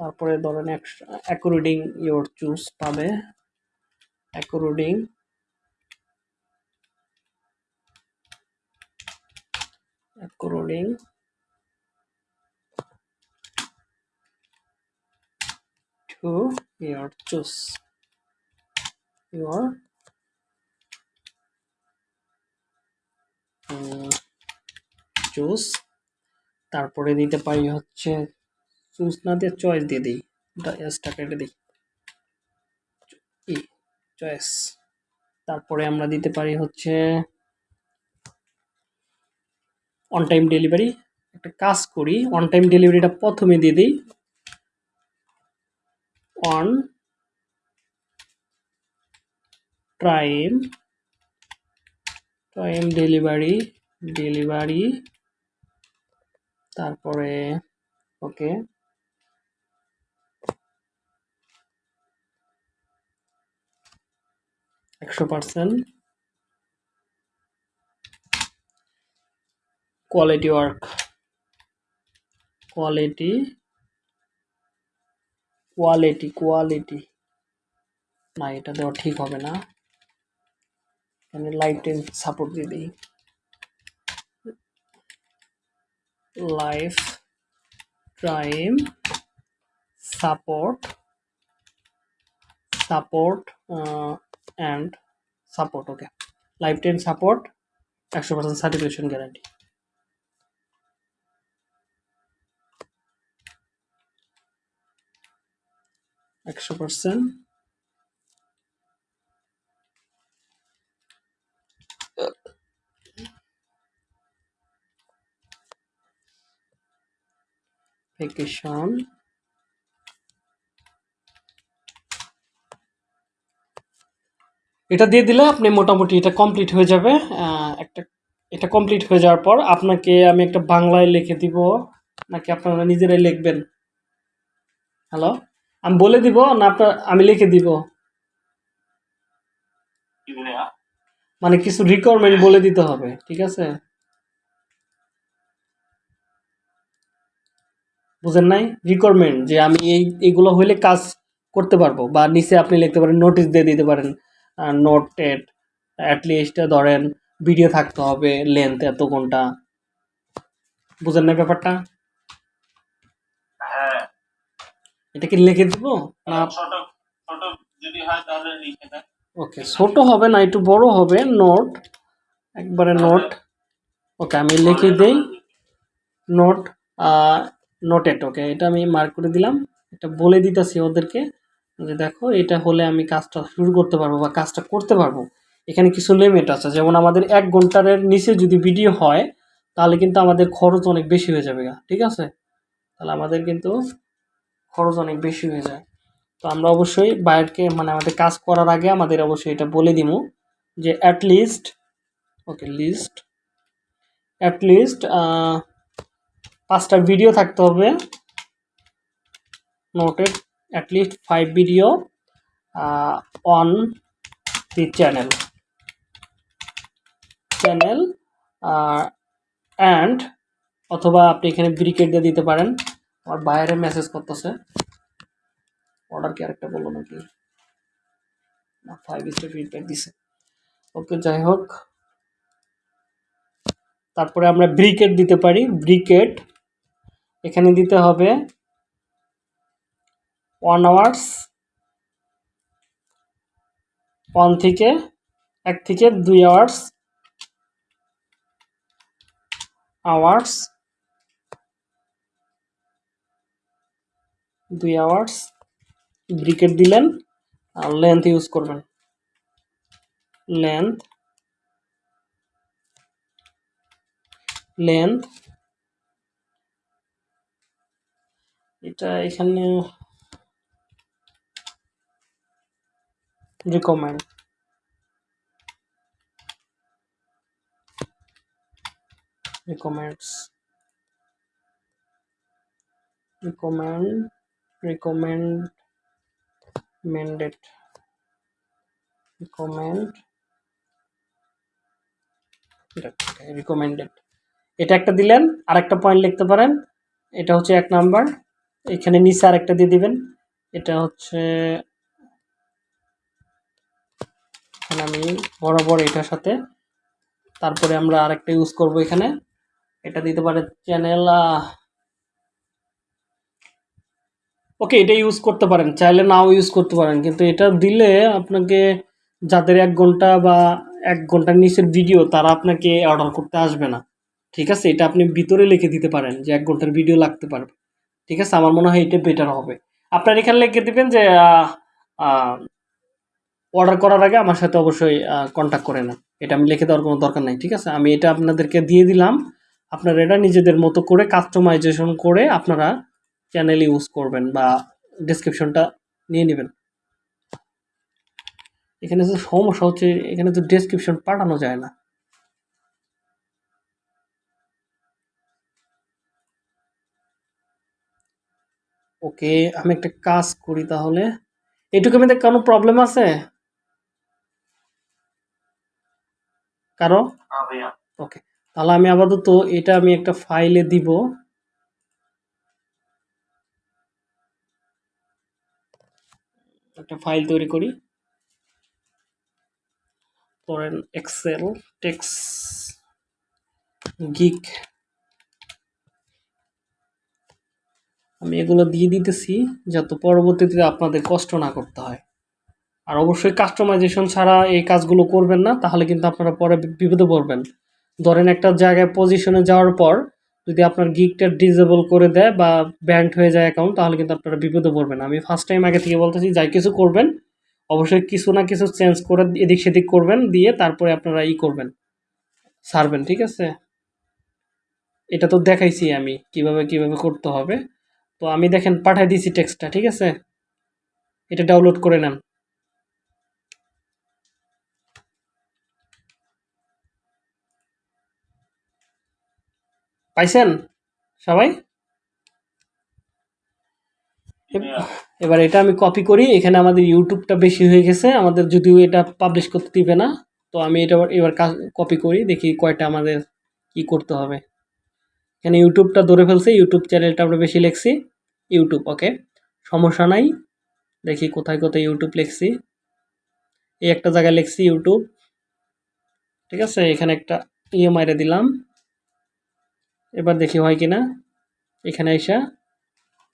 তারপরে ধরেন অ্যাকর্ডিং ইয়োর চুজ পাবে। According according to your choose your choose তারপরে দিতে পারি হচ্ছে চুজ না দিয়ে চয়েস দিয়ে দিই এসটা কেটে দিই। চয়েস তারপরে আমরা দিতে পারি হচ্ছে অন টাইম ডেলিভারি একটা কাজ করি অন টাইম ডেলিভারিটা প্রথমে দিয়ে দিই। On time time delivery delivery তারপরে ওকে একশো percent quality work quality quality quality না, এটা দেওয়া ঠিক হবে না। মানে লাইফ টাইম সাপোর্ট দিয়ে দিই। Life time support support and support okay life time support একশো পার্সেন্ট সার্টিফিকেশন গ্যারান্টি একশো পার্সেন্ট। ভ্যাকেশন এটা দিয়ে দিলে আপনি মোটামুটি এটা কমপ্লিট হয়ে যাবে। একটা, এটা কমপ্লিট হয়ে যাওয়ার পর আপনাকে আমি একটা বাংলায় লিখে দিব। নাকি আপনারা নিজেরাই লিখবেন? হ্যালো আমি বলে দিব না আপনার আমি লিখে দিব। মানে কিছু রিকোয়ারমেন্ট বলে দিতে হবে ঠিক আছে? বুঝেন নাই? রিকোয়ারমেন্ট যে আমি এই এইগুলো হইলে কাজ করতে পারব বা নিচে আপনি লিখতে পারেন নোটিশ দিয়ে দিতে পারেন নোট টেট অ্যাটলিস্ট ধরেন ভিডিও থাকতে হবে লেন্থ এত ঘণ্টা। বুঝেন না ব্যাপারটা হ্যাঁ এটা কি লিখে দিব না? ছোট ছোট যদি হয় তাহলে লিখে দেন। ওকে ছোট হবে না একটু বড় হবে নোট একবারে নোট ওকে আমি লিখে দিই নোট নোটেড ওকে এটা আমি মার্ক করে দিলাম। এটা বলে দিতেছি ওদেরকে যে দেখো এটা হলে আমি কাজটা শুরু করতে পারব বা কাজটা করতে পারব। এখানে কিছু লিমিট আছে যেমন আমাদের এক ঘণ্টার নিচে যদি ভিডিও হয় তাহলে কিন্তু আমাদের খরচ অনেক বেশি হয়ে যাবে ঠিক আছে? তাহলে আমাদের কিন্তু খরচ অনেক বেশি হয়ে যায়। তো আমরা অবশ্যই বাইরকে মানে আমাদের কাজ করার আগে আমাদের অবশ্যই এটা বলে দিব যে at least okay least at least পাঁচটা ভিডিও থাকতে হবে। Noted at least five video on the channel channel and অথবা আপনি এখানে ব্রিকেট দিয়ে দিতে পারেন। আমার বাইরে মেসেজ করতেছে। অর্ডার কি আরেকটা বলল নাকি? না ফাইভ স্টার ফিডব্যাক দিছে। ওকে যাই হোক। তারপরে আমরা ব্রিকেট দিতে পারি। ব্রিকেট, এখানে দিতে হবে ওয়ান আওয়ার্স ওয়ান থেকে, এক থেকে দুই আওয়ার্স আওয়ার্স দুই আওয়ার্স ব্রিকেট দিলেন, আর লেন্থ ইউজ করবেন। লেন্থ লেন্থ এটা এখানে recommend recommends recommend recommend mandate recommend recommended এটা একটা দিলেন আর একটা পয়েন্ট লিখতে পারেন, এটা হচ্ছে এক নাম্বার এখানে নিচে আর একটা দিয়ে দিবেন, এটা হচ্ছে আমি বরাবর এটার সাথে, তারপরে আমরা আরেকটা ইউজ করব এখানে, এটা দিতে পারে চ্যানেল ওকে এটা ইউজ করতে পারেন, চাইলে নাও ইউজ করতে পারেন, কিন্তু এটা দিলে আপনাকে যাদের এক ঘণ্টা বা এক ঘণ্টার নিচের ভিডিও তারা আপনাকে অর্ডার করতে আসবে না। ঠিক আছে? এটা আপনি ভিতরে লিখে দিতে পারেন যে এক ঘণ্টার ভিডিও লাগতে পারবে। ঠিক আছে? আমার মনে হয় এটা বেটার হবে। আপনার এখানে লিখে দেবেন যে অর্ডার করার আগে আমার সাথে অবশ্যই কন্ট্যাক্ট করে নেন। এটা আমি লিখে দেওয়ার কোনো দরকার নাই, ঠিক আছে? আমি এটা আপনাদেরকে দিয়ে দিলাম। আপনারা এটা নিজেদের মতো করে কাস্টমাইজেশন করে আপনারা চ্যানেল ইউজ করবেন বা ডেসক্রিপশনটা নিয়ে নেবেন। এখানে যে সমস্যা হচ্ছে এখানে তো ডেসক্রিপশন পাঠানো যায় না। ওকে আমি একটা কাজ করি তাহলে। এটুকু আমি কোনো প্রবলেম আছে? কারও? ওকে তাহলে আমি আপাতত এটা আমি একটা ফাইলে দিব। একটা ফাইল তৈরি করি। ধরেন এক্সেল টেক্স গিক আমি এগুলো দিয়ে দিতেছি যাতে পরবর্তীতে আপনাদের কষ্ট না করতে হয়। আর অবশ্যই কাস্টমাইজেশন ছাড়া এই কাজগুলো করবেন না, তাহলে কিন্তু আপনারা পরে বিপদে পড়বেন। ধরেন একটা জায়গায় পজিশনে যাওয়ার পর যদি আপনার গিকটা ডিজেবল করে দেয় বা ব্যান্ড হয়ে যায় অ্যাকাউন্ট তাহলে কিন্তু আপনারা বিপদে পড়বেন। আমি ফার্স্ট টাইম আগে থেকে বলতেছি, যাই কিছু করবেন, অবশ্যই কিছু না কিছু চেঞ্জ করে এদিক সেদিক করবেন, দিয়ে তারপরে আপনারা ই করবেন, সারবেন, ঠিক আছে? এটা তো দেখাইছি আমি, কীভাবে কীভাবে করতে হবে। তো আমি দেখেন পাঠাই দিয়েছি টেক্সটটা ঠিক আছে? এটা ডাউনলোড করে নেন। পাইছেন? সবাই? ভাইয়া এবার এটা আমি কপি করি। এখানে আমাদের ইউটিউবটা বেশি হয়ে গেছে। আমাদের যদিও এটা পাবলিশ করতে দিবে না তো আমি এটা এবার কপি করি দেখি কয়টা আমাদের কি করতে হবে। এখানে ইউটিউবটা ধরে ফেলছে। ইউটিউব চ্যানেলটা আমরা বেশি লিখছি। ইউটিউব ওকে সমস্যা নাই। দেখি কোথায় কোথায় ইউটিউব লিখছি। এই একটা জায়গায় লিখছি ইউটিউব ঠিক আছে? এখানে একটা ইয়ে মাইরে দিলাম। এবার দেখি হয় কি না এখানে এসে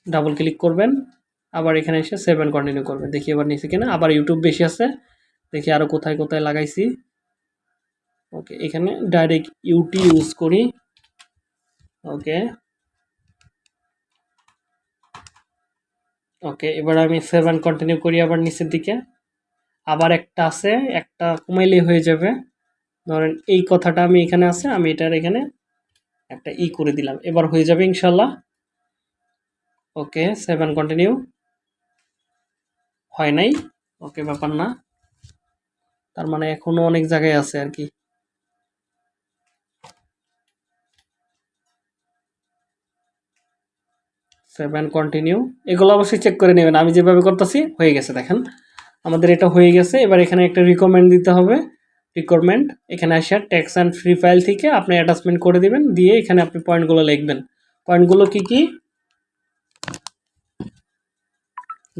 ডাবল ক্লিক করবেন, আবার এখানে এসে সেভেন কন্টিনিউ করবেন। দেখি এবার নিচে কিনা। আবার ইউটিউব বেশি আছে, দেখি আরও কোথায় কোথায় লাগাইছি। ওকে এখানে ডাইরেক্ট ইউটি ইউজ করি। ওকে ওকে এবার আমি সেভেন কন্টিনিউ করি আবার নিচের দিকে। আবার একটা আছে, একটা কমাইলেই হয়ে যাবে। ধরেন এই কথাটা আমি এখানে আছে, আমি এটার এখানে একটা ই করে দিলাম। এবার হয়ে যাবে ইনশাল্লাহ ওকে সেভেন কন্টিনিউ হয় নাই? ওকে, ব্যাপার না। তার মানে এখনও অনেক জায়গায় আছে আর কি। সেভেন কন্টিনিউ এগুলো অবশ্যই চেক করে নেবেন। আমি যেভাবে করতেছি, হয়ে গেছে, দেখেন। আমাদের এটা হয়ে গেছে। এবার এখানে একটা রিকমেন্ড দিতে হবে। রিকোয়ারমেন্ট এখানে আসে ট্যাক্স অ্যান্ড ফ্রি ফাইল থেকে আপনি অ্যাটাচমেন্ট করে দিবেন, দিয়ে এখানে আপনি পয়েন্টগুলো লিখবেন। পয়েন্টগুলো কি কি?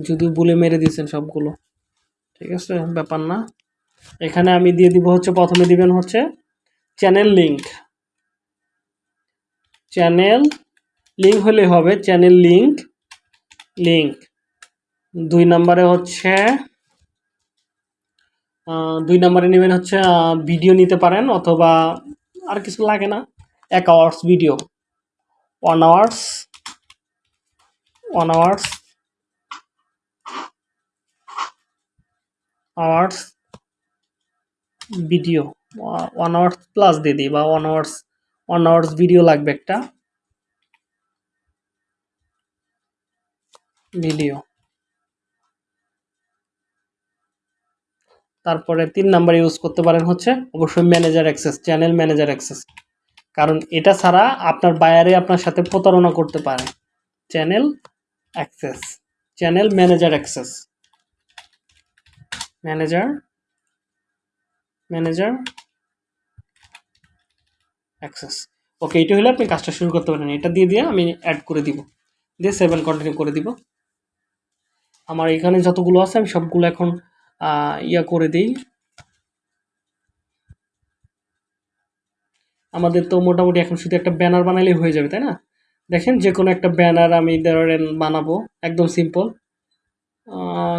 যদি বলে মেরে দিয়েছেন সবগুলো। ঠিক আছে, ব্যাপার না। এখানে আমি দিয়ে দিব হচ্ছে, প্রথমে দিবেন হচ্ছে চ্যানেল লিঙ্ক চ্যানেল লিঙ্ক হলে হবে চ্যানেল লিঙ্ক লিঙ্ক দুই নম্বরে হচ্ছে দুই নম্বরে নেবেন হচ্ছে ভিডিও নিতে পারেন অথবা আর কিছু লাগে না। এক hours video one hours one hours hours video one hours plus দিয়ে দিই বা one hours one hours video লাগবে একটা। ভিডিও তারপরে তিন নাম্বার ইউজ করতে পারেন হচ্ছে অবশ্যই manager access, channel manager access. কারণ এটা ছাড়া আপনার বায়ারে আপনার সাথে প্রতারণা করতে পারে। Channel access, channel manager access. Manager manager access. Okay এটা হলে আপনি কাজটা শুরু করতে পারেন। এটা দিয়ে দিয়ে আমি অ্যাড করে দিব। দিয়ে সেভেন কন্টিনিউ করে দিব। আমার এখানে যতগুলো আছে আমি সবগুলো এখন ইয়া করে দিই। আমাদের তো মোটামুটি এখন শুধু একটা ব্যানার বানালেই হয়ে যাবে, তাই না? দেখেন যে কোনো একটা ব্যানার আমি ধরেন বানাবো, একদম সিম্পল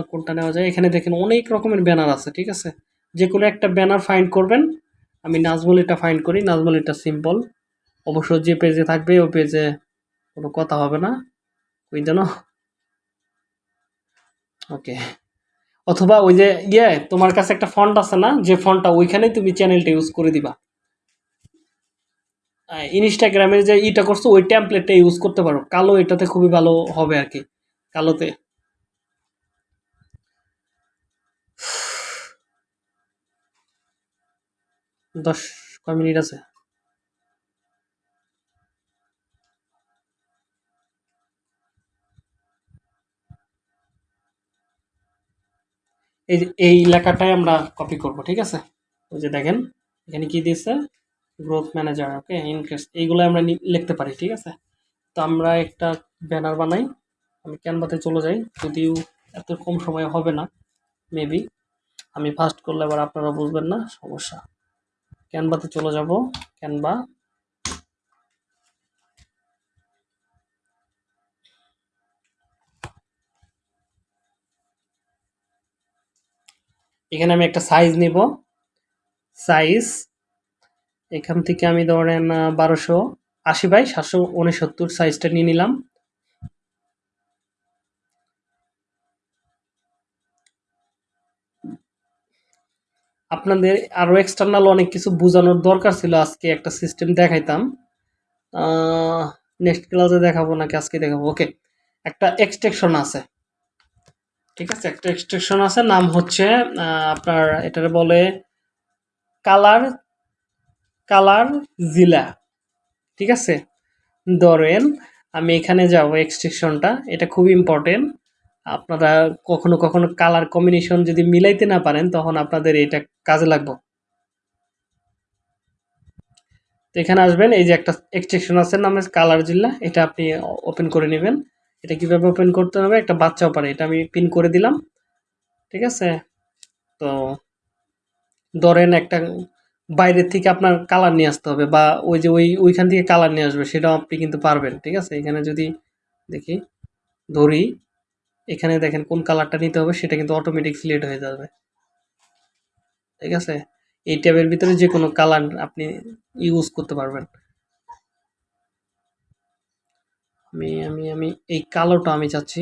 কোনটা নেওয়া যায়? এখানে দেখেন অনেক রকমের ব্যানার আছে, ঠিক আছে? যে কোনো একটা ব্যানার ফাইন্ড করবেন। আমি নাজমলিটা ফাইন্ড করি নাজমলিটা সিম্পল অবশ্য যে পেজে থাকবে, ওই পেজে কোনো কথা হবে না। ওই যেন ওকে। অথবা ওই যে ইয়ে তোমার কাছে একটা ফন্ট আছে না? যে ফন্টটা ওইখানেই তুমি চ্যানেলটা ইউজ করে দিবা। ইনস্টাগ্রামের যে ইটা করছ, ওই ট্যাম্পলেটটা ইউজ করতে পারো। কালো এটাতে খুবই ভালো হবে আর কি, কালোতে। দশ, কয় মিনিট আছে? এই এই লেখাটাই আমরা কপি করব, ঠিক আছে? ওই যে দেখেন, এখানে কি দিয়েছে? গ্রোথ ম্যানেজার ওকে ইনক্রেস এইগুলো আমরা লিখতে পারি, ঠিক আছে? তো আমরা একটা ব্যানার বানাই, আমি ক্যানভাতে চলে যাই, যদিও এত কম সময় হবে না মেবি আমি ফার্স্ট করলে আবার আপনারা বুঝবেন না, সমস্যা। ক্যানভাতে চলে যাব ক্যানভা এখানে আমি একটা সাইজ নিব। সাইজ এখান থেকে আমি ধরেন বারোশো আশি বাই সাতশো উনসত্তর সাইজটা নিয়ে নিলাম। আপনাদের আরও এক্সটার্নাল অনেক কিছু বোঝানোর দরকার ছিল, আজকে একটা সিস্টেম দেখাইতাম। নেক্সট ক্লাসে দেখাবো নাকি আজকে দেখাবো? ওকে একটা এক্সটেকশন আছে। ঠিক আছে, একটা এক্সটেকশন আছে, নাম হচ্ছে আপনার এটার বলে কালার কালার জিলা, ঠিক আছে? ধরেন, আমি এখানে যাব এক্সটেকশনটা এটা খুব ইম্পর্টেন্ট আপনারা কখনো কখনো কালার কম্বিনেশন যদি মিলাইতে না পারেন, তখন আপনাদের এটা কাজে লাগবে। তো এখানে আসবেন, এই যে একটা এক্সট্রেকশন আছে, নামে কালার জিল্লা এটা আপনি ওপেন করে নেবেন। এটা কীভাবে ওপেন করতে হবে? একটা বাচ্চাও পারে এটা আমি পিন করে দিলাম। ঠিক আছে? তো ধরেন একটা বাইরের থেকে আপনার কালার নিয়ে আসতে হবে বা ওই যে ওই, ওইখান থেকে কালার নিয়ে আসবে, সেটাও আপনি কিন্তু পারবেন, ঠিক আছে? এখানে যদি দেখি, ধরি, এখানে দেখেন কোন কালারটা নিতে হবে, সেটা কিন্তু অটোমেটিক সিলেক্ট হয়ে যাবে। ঠিক আছে? এই ট্যাবের ভিতরে যে কোনো কালার আপনি ইউজ করতে পারবেন। আমি আমি আমি, এই কালোটা আমি চাচ্ছি।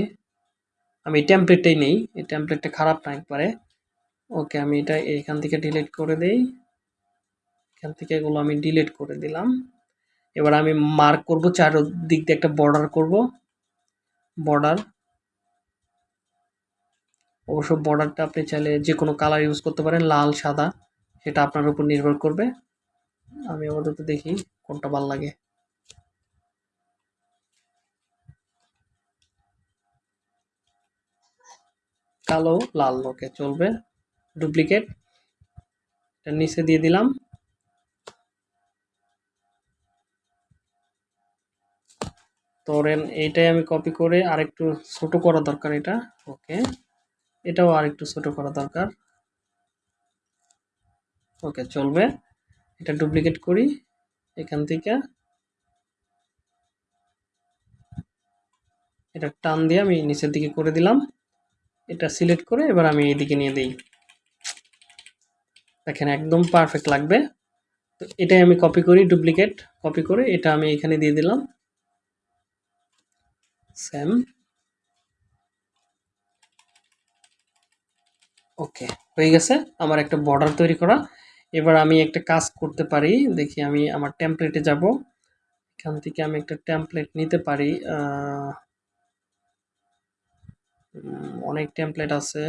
আমি টেমপ্লেটটাই নেই, এই টেমপ্লেটটা খারাপ না একবারে। ওকে, আমি এটা এখান থেকে ডিলিট করে দেই। এখান থেকে এগুলো আমি ডিলিট করে দিলাম। এবার আমি মার্ক করব, চারদিক দিয়ে একটা বর্ডার করব। বর্ডার অবশ্য বর্ডারটা আপনি চাইলে যে কোনো কালার ইউজ করতে পারেন, লাল, সাদা, সেটা আপনার উপর নির্ভর করবে। আমি আপাতত দেখি কোনটা ভালো লাগে। কালো, লাল ওকে চলবে। ডুপ্লিকেট এটা নিচে দিয়ে দিলাম। ধরেন এইটাই আমি কপি করে আরেকটু ছোট করা দরকার এটা। ওকে এটাও আরেকটু ছোট করা দরকার। ওকে চলবে। এটা ডুপ্লিকেট করি এখান থেকে। এটা টান দিয়ে আমি নিচের দিকে করে দিলাম। এটা সিলেক্ট করে এবার আমি এইদিকে নিয়ে দিই। দেখেন একদম পারফেক্ট লাগবে। তো এটাই আমি কপি করি ডুপ্লিকেট কপি করে, এটা আমি এখানে দিয়ে দিলাম। স্যাম ওকে হয়ে গেছে। আমার একটা বর্ডার তৈরি করা। এবার আমি একটা কাজ করতে পারি। দেখি আমি আমার টেমপ্লেটে যাব। এখান থেকে আমি একটা টেমপ্লেট নিতে পারি। অনেক টেমপ্লেট আছে।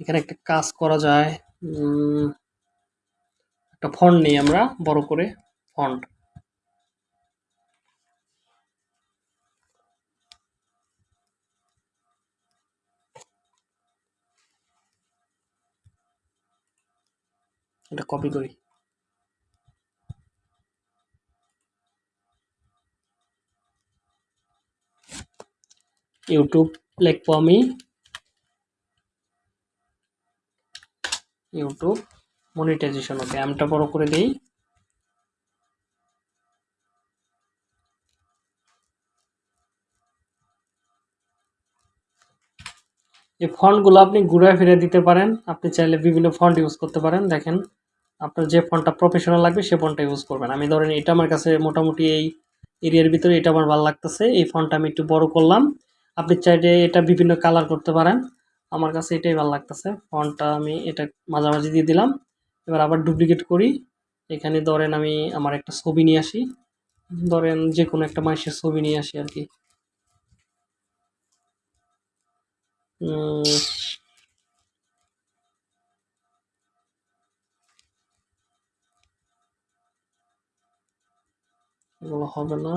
এখানে একটা কাজ করা যায়। একটা ফন্ট নিই আমরা, বড় করে ফন্ট এটা কপি করি। ইউটিউব লিখব আমি ইউটিউব মনিটাইজেশন ওকে অ্যামটা বড় করে দেই। এই ফন্টগুলো আপনি ঘুরে ফিরে দিতে পারেন। আপনি চাইলে বিভিন্ন ফন্ট ইউজ করতে পারেন। দেখেন, আপনার যে ফন্টটা প্রফেশনাল লাগবে, সে ফন্টটা ইউজ করবেন। আমি ধরেন, এটা আমার কাছে মোটামুটি এই এরিয়ার ভিতরে এটা আমার ভালো লাগতেছে। এই ফন্টটা আমি একটু বড় করলাম। আপনি চাইলে এটা বিভিন্ন কালার করতে পারেন। আমার কাছে এটাই ভালো লাগতেছে। ফন্টটা আমি এটা মাঝামাঝি দিয়ে দিলাম। এবার আবার ডুপ্লিকেট করি। এখানে ধরেন, আমি আমার একটা ছবি নিয়ে আসি। ধরেন যে কোনো একটা মানুষের ছবি নিয়ে আসি আর কি। হবে না।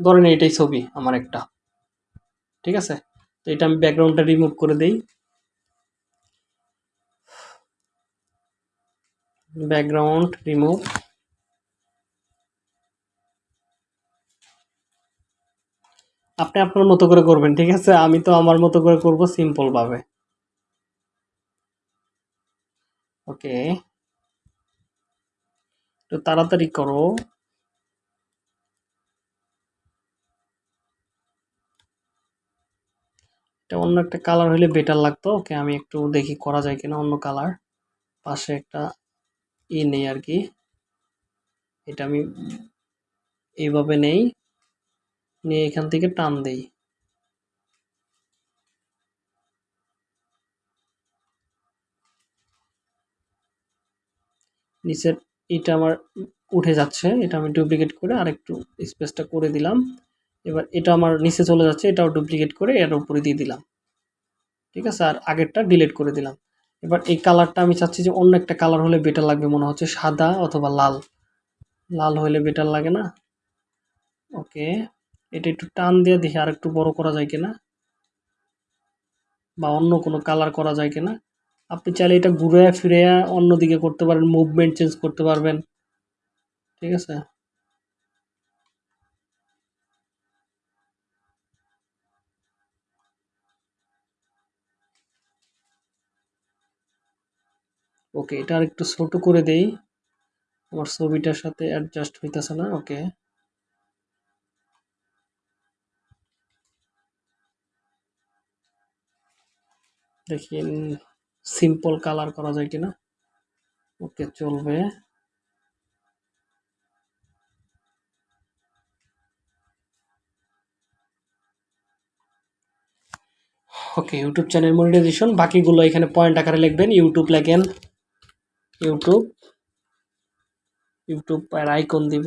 ধরেন এটাই ছবি, আমার একটা। ঠিক আছে? তো এটা আমি ব্যাকগ্রাউন্ডটা রিমুভ করে দেই। ব্যাকগ্রাউন্ড রিমুভ আপনি আপনার মতো করে করবেন, ঠিক আছে? আমি তো আমার মতো করে করব সিম্পল ভাবে। ওকে তো তাড়াতাড়ি করো। এটা অন্য একটা কালার হলে বেটার লাগতো। ওকে আমি একটু দেখি করা যায় কিনা অন্য কালার পাশে একটা ই নেই আর কি। এটা আমি এইভাবে নেই। নিয়ে এখান থেকে টান দেই। নিচের এটা আমার উঠে যাচ্ছে, এটা আমি ডুপ্লিকেট করে আরেকটু স্পেসটা করে দিলাম। এবার এটা আমার নিচে চলে যাচ্ছে, এটাও ডুপ্লিকেট করে এর উপরে দিয়ে দিলাম। ঠিক আছে? আর আগেরটা ডিলিট করে দিলাম। এবার এই কালারটা আমি চাচ্ছি যে অন্য একটা কালার হলে বেটার লাগবে মনে হচ্ছে, সাদা অথবা লাল। লাল হলে বেটার লাগে না? ওকে এটা একটু টান দিয়ে দেখি আর একটু বড় করা যায় কিনা বা অন্য কোনো কালার করা যায় কিনা। আপনি চাইলে এটা ঘুরে ফিরে অন্যদিকে করতে পারেন মুভমেন্ট চেঞ্জ করতে পারবেন। ঠিক আছে? ওকে এটা আর একটু ছোট করে দেই। আমার ছবিটার সাথে অ্যাডজাস্ট হইতেছে না ওকে দেখি সিম্পল কালার করা যায় কিনা? ওকে চলবে। ওকে ইউটিউব চ্যানেল মনিটাইজেশন বাকিগুলো এখানে পয়েন্ট আকারে লিখবেন ইউটিউব লেখেন। ইউটিউব ইউটিউব আর আইকন দিব।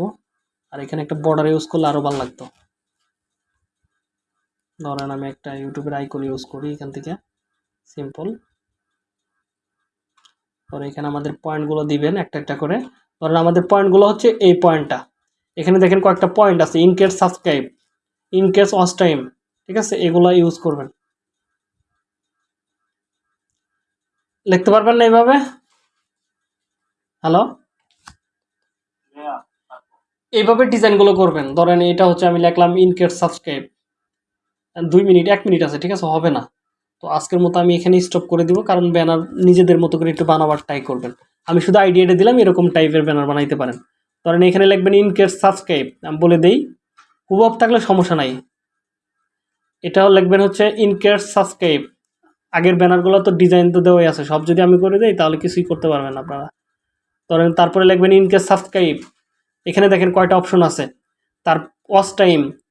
আর এখানে একটা বর্ডার ইউজ করলে আরও ভালো লাগতো। ধরেন আমি একটা ইউটিউবের আইকন ইউজ করি এখান থেকে। সিম্পল। পরে এখানে আমাদের পয়েন্টগুলো দিবেন একটা একটা করে। ধরেন আমাদের পয়েন্টগুলো হচ্ছে এই পয়েন্টটা এখানে দেখেন কয়েকটা পয়েন্ট আছে increase subscribe increase watch time ঠিক আছে? এগুলো ইউজ করবেন। লিখতে পারবেন না এইভাবে? হ্যালো হ্যাঁ এইভাবে ডিজাইনগুলো করবেন। ধরেন এটা হচ্ছে আমি লিখলাম ইনকেট সাবস্ক্রাইব দুই মিনিট, এক মিনিট আছে, ঠিক আছে? হবে না। তো আজকের মতো আমি এখানে স্টপ করে দিব, কারণ ব্যানার নিজেদের মতো করে একটু বানাবার ট্রাই করবেন। আমি শুধু আইডিয়াটা দিলাম, এরকম টাইপের ব্যানার বানাইতে পারেন। ধরেন এখানে লিখবেন ইনকেট সাবস্ক্রাইব আমি বলে দেই হুবহব থাকলে সমস্যা নাই। এটাও লিখবেন হচ্ছে ইনকেট সাবস্ক্রাইব আগের ব্যানারগুলো তো ডিজাইন তো দেওয়াই আছে, সব যদি আমি করে দেই, তাহলে কিছুই করতে পারবেন আপনারা। ধরেন তারপরে লিখবেন ইনকেস সাবস্ক্রাইব এখানে দেখেন কয়টা অপশন আছে। তার ওয়াচ টাইম